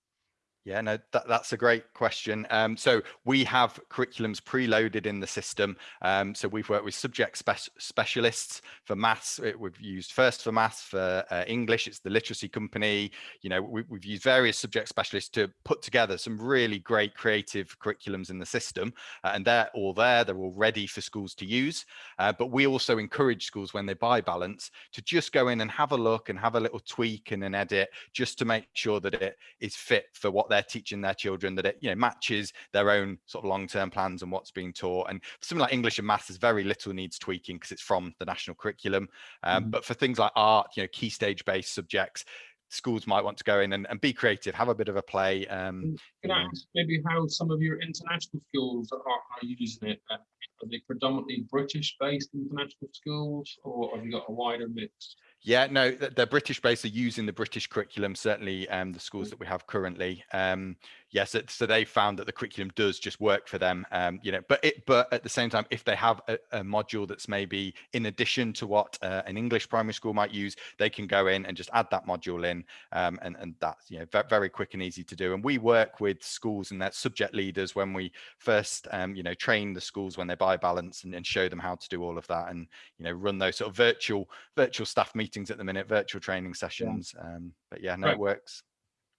S2: Yeah, no, that, that's a great question. Um, so we have curriculums preloaded in the system. Um, so we've worked with subject spe specialists for maths. It, we've used First4Maths for uh, English. It's the literacy company. You know, we, have used various subject specialists to put together some really great creative curriculums in the system. Uh, and they're all there. They're all ready for schools to use. Uh, but we also encourage schools when they buy Balance to just go in and have a look and have a little tweak and an edit just to make sure that it is fit for what they're they're teaching their children that it you know matches their own sort of long-term plans and what's being taught. And something like english and maths is very little needs tweaking because it's from the national curriculum. Um, mm. but for things like art you know key stage based subjects schools might want to go in and, and be creative have a bit of a play um
S1: can i ask maybe how some of your international schools are, are using it? Uh, are they predominantly british based international schools or have you got a wider mix
S2: yeah, no, they're British based, are using the British curriculum, certainly um, the schools mm. that we have currently. Um, yes, yeah, so, so, they found that the curriculum does just work for them, um, you know, but it, but at the same time, if they have a, a module that's maybe in addition to what uh, an English primary school might use, they can go in and just add that module in um, and, and that's, you know, very, very quick and easy to do. And we work with schools and their subject leaders when we first, um, you know, train the schools when they buy balance and, and show them how to do all of that and, you know, run those sort of virtual, virtual staff meetings meetings at the minute, virtual training sessions. Yeah. Um, but yeah, no, right. it works.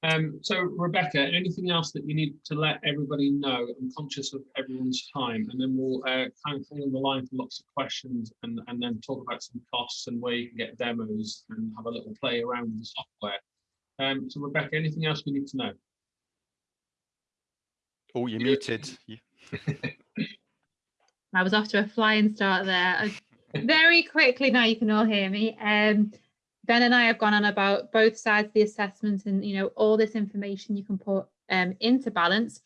S1: Um, so Rebecca, anything else that you need to let everybody know? I'm conscious of everyone's time, and then we'll uh, kind of hang on the line for lots of questions, and and then talk about some costs and where you can get demos and have a little play around with the software. Um, so Rebecca, anything else we need to know?
S2: Oh, you're muted.
S3: I was off to a flying start there very quickly now you can all hear me. Um, ben and I have gone on about both sides of the assessment and you know all this information you can put um, into balance.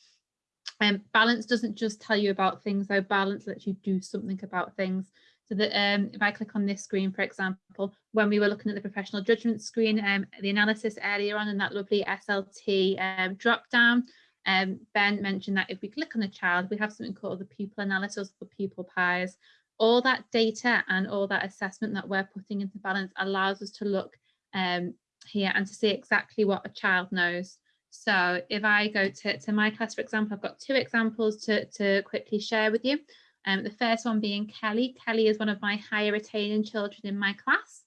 S3: Um, balance doesn't just tell you about things though, balance lets you do something about things. So that um, if I click on this screen, for example, when we were looking at the professional judgment screen, um, the analysis earlier on in that lovely SLT um, drop down, um, Ben mentioned that if we click on a child, we have something called the pupil analysis, the pupil pies, all that data and all that assessment that we're putting into balance allows us to look um, here and to see exactly what a child knows. So if I go to, to my class, for example, I've got two examples to, to quickly share with you. Um, the first one being Kelly. Kelly is one of my higher attaining children in my class.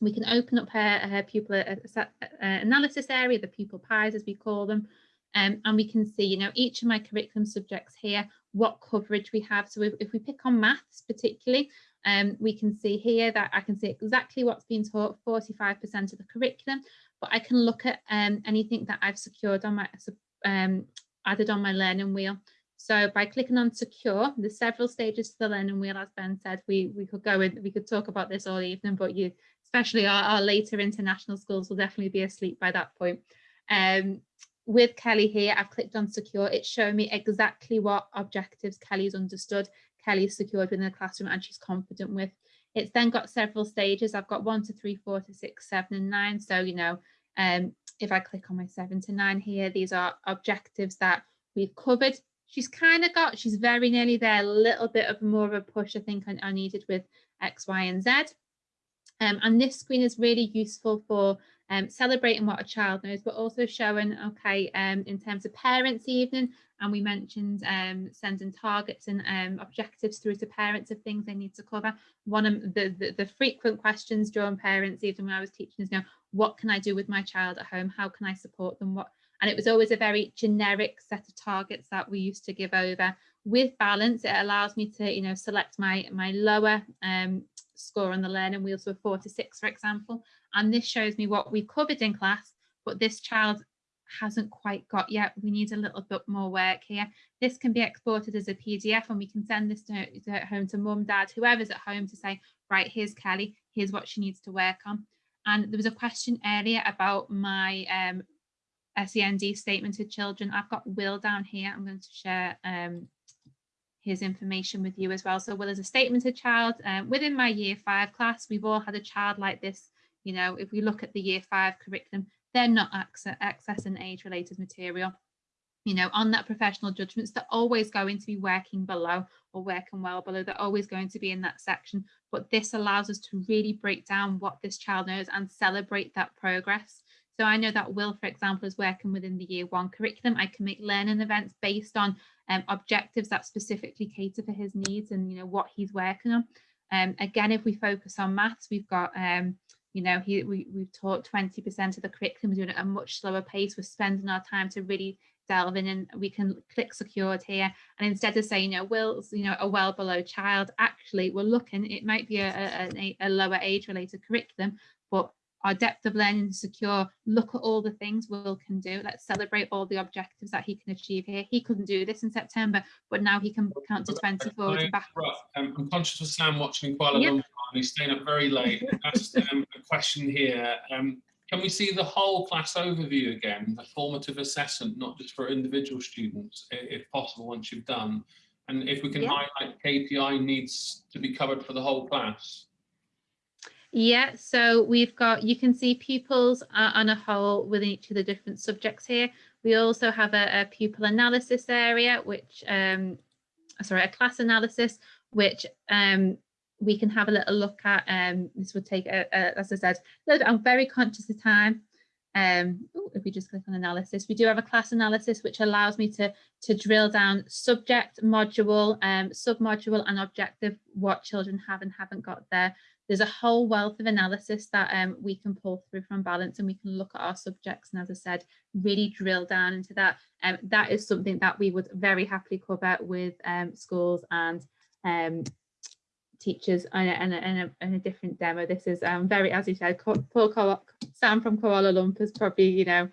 S3: We can open up her, her pupil uh, uh, analysis area, the pupil pies as we call them, um, and we can see, you know, each of my curriculum subjects here what coverage we have. So if, if we pick on maths particularly, um, we can see here that I can see exactly what's being taught, 45% of the curriculum, but I can look at um, anything that I've secured on my, um, added on my learning wheel. So by clicking on secure, there's several stages to the learning wheel, as Ben said, we, we could go in, we could talk about this all evening, but you, especially our, our later international schools will definitely be asleep by that point. Um, with Kelly here, I've clicked on secure. It's showing me exactly what objectives Kelly's understood, Kelly's secured within the classroom and she's confident with. It's then got several stages. I've got one to three, four to six, seven and nine. So, you know, um, if I click on my seven to nine here, these are objectives that we've covered. She's kind of got, she's very nearly there, a little bit of more of a push I think I, needed with X, Y and Z. Um, and this screen is really useful for um, celebrating what a child knows, but also showing, okay, um, in terms of parents evening, and we mentioned um, sending targets and um, objectives through to parents of things they need to cover. One of the, the, the frequent questions during parents evening when I was teaching is, you know, what can I do with my child at home? How can I support them? What and it was always a very generic set of targets that we used to give over with balance it allows me to you know select my my lower um, score on the learning wheel, so a four to six, for example. And this shows me what we've covered in class, but this child hasn't quite got yet. We need a little bit more work here. This can be exported as a PDF and we can send this to, to home to mum, dad, whoever's at home to say, right, here's Kelly, here's what she needs to work on. And there was a question earlier about my um, SEND statement to children. I've got Will down here. I'm going to share um, his information with you as well. So Will is a statemented child. Um, within my year five class, we've all had a child like this. You know, if we look at the year five curriculum, they're not access, accessing age related material. You know, on that professional judgments, they're always going to be working below or working well below. They're always going to be in that section. But this allows us to really break down what this child knows and celebrate that progress. So I know that Will, for example, is working within the year one curriculum. I can make learning events based on um, objectives that specifically cater for his needs and you know what he's working on. Um, again, if we focus on maths, we've got um, you know, he, we, we've taught 20% of the curriculum we're doing at a much slower pace. We're spending our time to really delve in and we can click secured here. And instead of saying, you know, Will's, you know, a well below child, actually we're looking, it might be a, a, a lower age related curriculum, but our depth of learning is secure. Look at all the things Will can do. Let's celebrate all the objectives that he can achieve here. He couldn't do this in September, but now he can count to 20 forward and back.
S1: Um, I'm conscious of Sam watching Kuala yep. Lumpur and he's staying up very late. Asked um, a question here. Um, can we see the whole class overview again, the formative assessment, not just for individual students, if possible, once you've done? And if we can highlight KPI needs to be covered for the whole class.
S3: Yeah, so we've got, you can see pupils on a whole within each of the different subjects here. We also have a, a pupil analysis area, which, um, sorry, a class analysis, which um, we can have a little look at. Um, this would take, a, a, as I said, I'm very conscious of time. Um, ooh, if we just click on analysis, we do have a class analysis, which allows me to, to drill down subject, module, um, sub-module and objective, what children have and haven't got there there's a whole wealth of analysis that um, we can pull through from balance and we can look at our subjects and as I said really drill down into that. Um, that is something that we would very happily cover with um, schools and um, teachers in a, a, a, a, different demo. This is um, very as you said Paul Sam from Kuala Lumpur is probably you know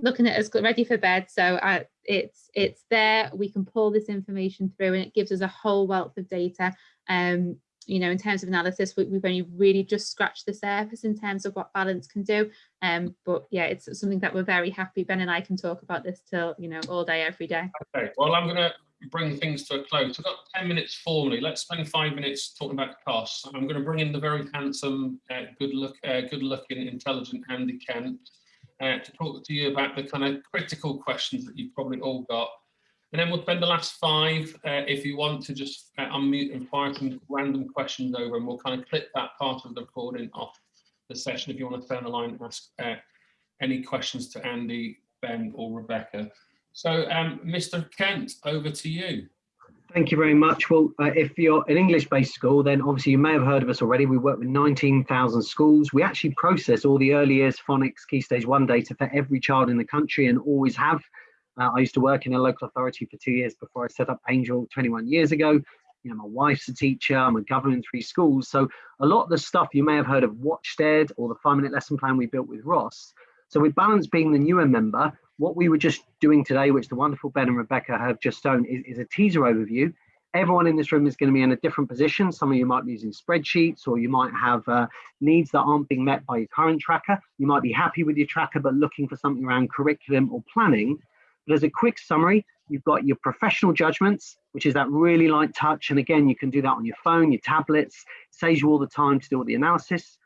S3: looking at us ready for bed. So uh, it's it's there. We can pull this information through and it gives us a whole wealth of data. Um, you know, in terms of analysis, we, have only really just scratched the surface in terms of what balance can do. Um, but yeah, it's something that we're very happy. Ben and I can talk about this till, you know, all day, every day.
S1: Okay, well, I'm going to bring things to a close. I've got 10 minutes formally. Let's spend five minutes talking about costs. I'm going to bring in the very handsome, uh, good look, uh, good looking, intelligent Andy Kent uh, to talk to you about the kind of critical questions that you've probably all got and then we'll spend the last five, uh, if you want to just uh, unmute and fire some random questions over and we'll kind of clip that part of the recording off the session if you want to turn the line and ask uh, any questions to Andy, Ben or Rebecca. So um, Mr. Kent, over to you.
S4: Thank you very much. Well, uh, if you're an English-based school, then obviously you may have heard of us already. We work with 19,000 schools. We actually process all the early years phonics key stage one data for every child in the country and always have. Uh, I used to work in a local authority for two years before I set up Angel 21 years ago. You know, my wife's a teacher, I'm a governor in three schools. So a lot of the stuff you may have heard of Watchsted or the five minute lesson plan we built with Ross. So with Balance being the newer member, what we were just doing today, which the wonderful Ben and Rebecca have just shown, is, is a teaser overview. Everyone in this room is going to be in a different position. Some of you might be using spreadsheets or you might have uh, needs that aren't being met by your current tracker. You might be happy with your tracker, but looking for something around curriculum or planning. But as a quick summary, you've got your professional judgments, which is that really light touch. And again, you can do that on your phone, your tablets, saves you all the time to do all the analysis.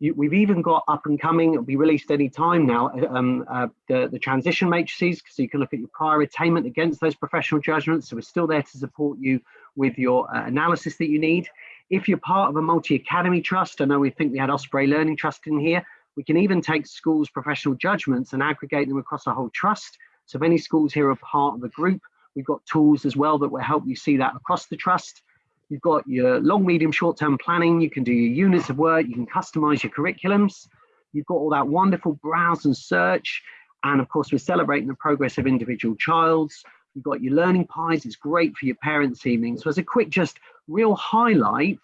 S4: You, we've even got up and coming, it'll be released any time now, um, uh, the, the transition matrices, so you can look at your prior attainment against those professional judgments. So we're still there to support you with your uh, analysis that you need. If you're part of a multi-academy trust, I know we think we had Osprey Learning Trust in here, we can even take schools' professional judgments and aggregate them across a whole trust so if any schools here are part of the group, we've got tools as well that will help you see that across the trust. You've got your long, medium, short-term planning. You can do your units of work. You can customize your curriculums. You've got all that wonderful browse and search. And of course, we're celebrating the progress of individual childs. You've got your learning pies. It's great for your parents' evening. So as a quick, just real highlight,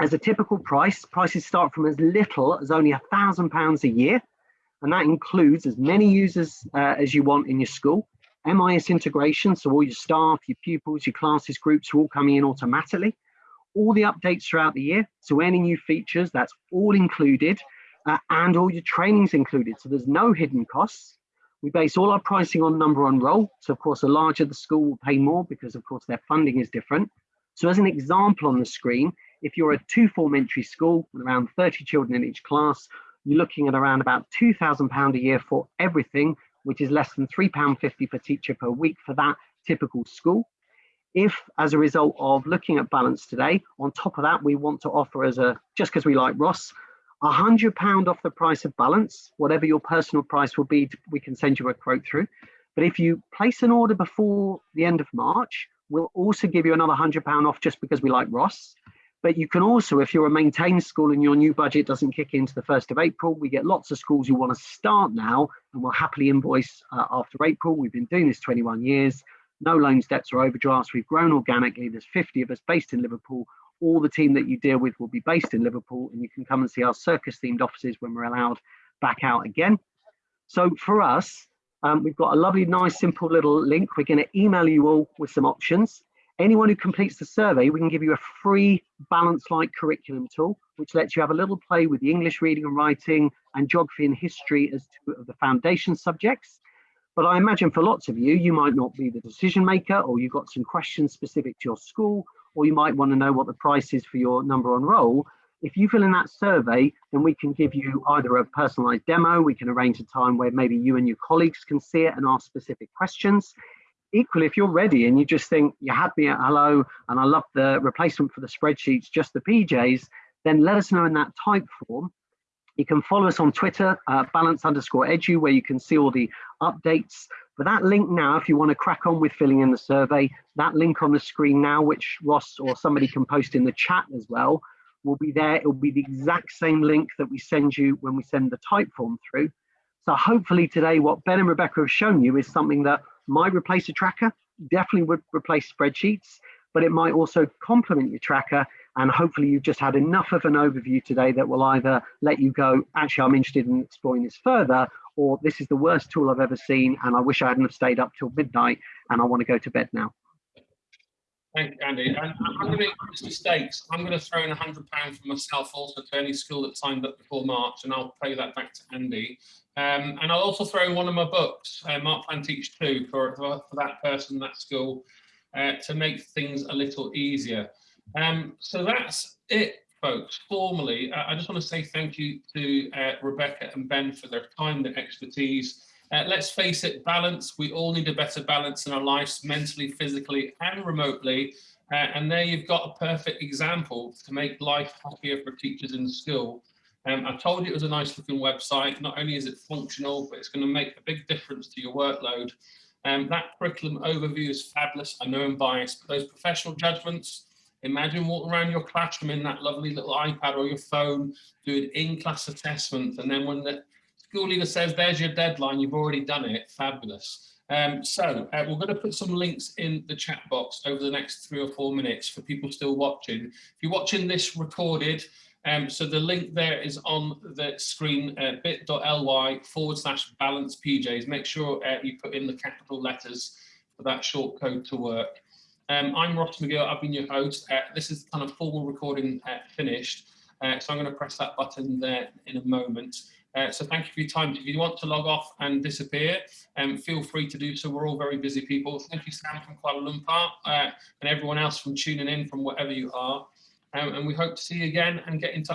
S4: as a typical price, prices start from as little as only a thousand pounds a year and that includes as many users uh, as you want in your school. MIS integration, so all your staff, your pupils, your classes, groups are all coming in automatically. All the updates throughout the year, so any new features, that's all included, uh, and all your trainings included. So there's no hidden costs. We base all our pricing on number on roll. So of course, the larger the school will pay more because of course their funding is different. So as an example on the screen, if you're a two form entry school with around 30 children in each class, you're looking at around about £2,000 a year for everything, which is less than £3.50 per teacher per week for that typical school. If, as a result of looking at balance today, on top of that, we want to offer as a, just because we like Ross, hundred pound off the price of balance, whatever your personal price will be, we can send you a quote through. But if you place an order before the end of March, we'll also give you another hundred pound off just because we like Ross. But you can also, if you're a maintained school and your new budget doesn't kick into the 1st of April, we get lots of schools who want to start now and will happily invoice uh, after April. We've been doing this 21 years, no loans, debts or overdrafts. We've grown organically. There's 50 of us based in Liverpool. All the team that you deal with will be based in Liverpool and you can come and see our circus themed offices when we're allowed back out again. So for us, um, we've got a lovely, nice, simple little link. We're going to email you all with some options. Anyone who completes the survey, we can give you a free balance like curriculum tool, which lets you have a little play with the English reading and writing and geography and history as two of the foundation subjects. But I imagine for lots of you, you might not be the decision maker or you've got some questions specific to your school, or you might want to know what the price is for your number on roll. If you fill in that survey, then we can give you either a personalized demo, we can arrange a time where maybe you and your colleagues can see it and ask specific questions equally, if you're ready and you just think you had me at hello and I love the replacement for the spreadsheets, just the PJs, then let us know in that type form. You can follow us on Twitter, uh, balance underscore edu, where you can see all the updates. But that link now, if you want to crack on with filling in the survey, that link on the screen now, which Ross or somebody can post in the chat as well, will be there. It will be the exact same link that we send you when we send the Typeform through. So hopefully today, what Ben and Rebecca have shown you is something that might replace a tracker, definitely would replace spreadsheets, but it might also complement your tracker. And hopefully you've just had enough of an overview today that will either let you go, actually, I'm interested in exploring this further, or this is the worst tool I've ever seen. And I wish I hadn't have stayed up till midnight and I want to go to bed now.
S1: Thank you, Andy. And I'm going to make mistakes. I'm going to throw in a hundred pounds for myself also to any school that signed up before March, and I'll pay that back to Andy. Um, and I'll also throw in one of my books, uh, Mark Plan Teach 2, for, for, for, that person, that school, uh, to make things a little easier. Um, so that's it, folks. Formally, uh, I just want to say thank you to uh, Rebecca and Ben for their time, their expertise. Uh, let's face it, balance. We all need a better balance in our lives, mentally, physically, and remotely. Uh, and there you've got a perfect example to make life happier for teachers in school. Um, I told you it was a nice looking website. Not only is it functional, but it's going to make a big difference to your workload. Um, that curriculum overview is fabulous. I know I'm biased, but those professional judgments, imagine walking around your classroom in that lovely little iPad or your phone, doing in-class assessments. And then when the school leader says, there's your deadline, you've already done it, fabulous. Um, so uh, we're going to put some links in the chat box over the next three or four minutes for people still watching. If you're watching this recorded, um, so the link there is on the screen, uh, bit.ly forward slash balance PJs. Make sure uh, you put in the capital letters for that short code to work. Um, I'm Ross McGill, I've been your host. Uh, this is kind of formal recording uh, finished. Uh, so I'm going to press that button there in a moment. Uh, so thank you for your time. If you want to log off and disappear, um, feel free to do so. We're all very busy people. Thank you, Sam from Kuala Lumpur, and everyone else from tuning in from wherever you are. Um, and we hope to see you again and get in touch.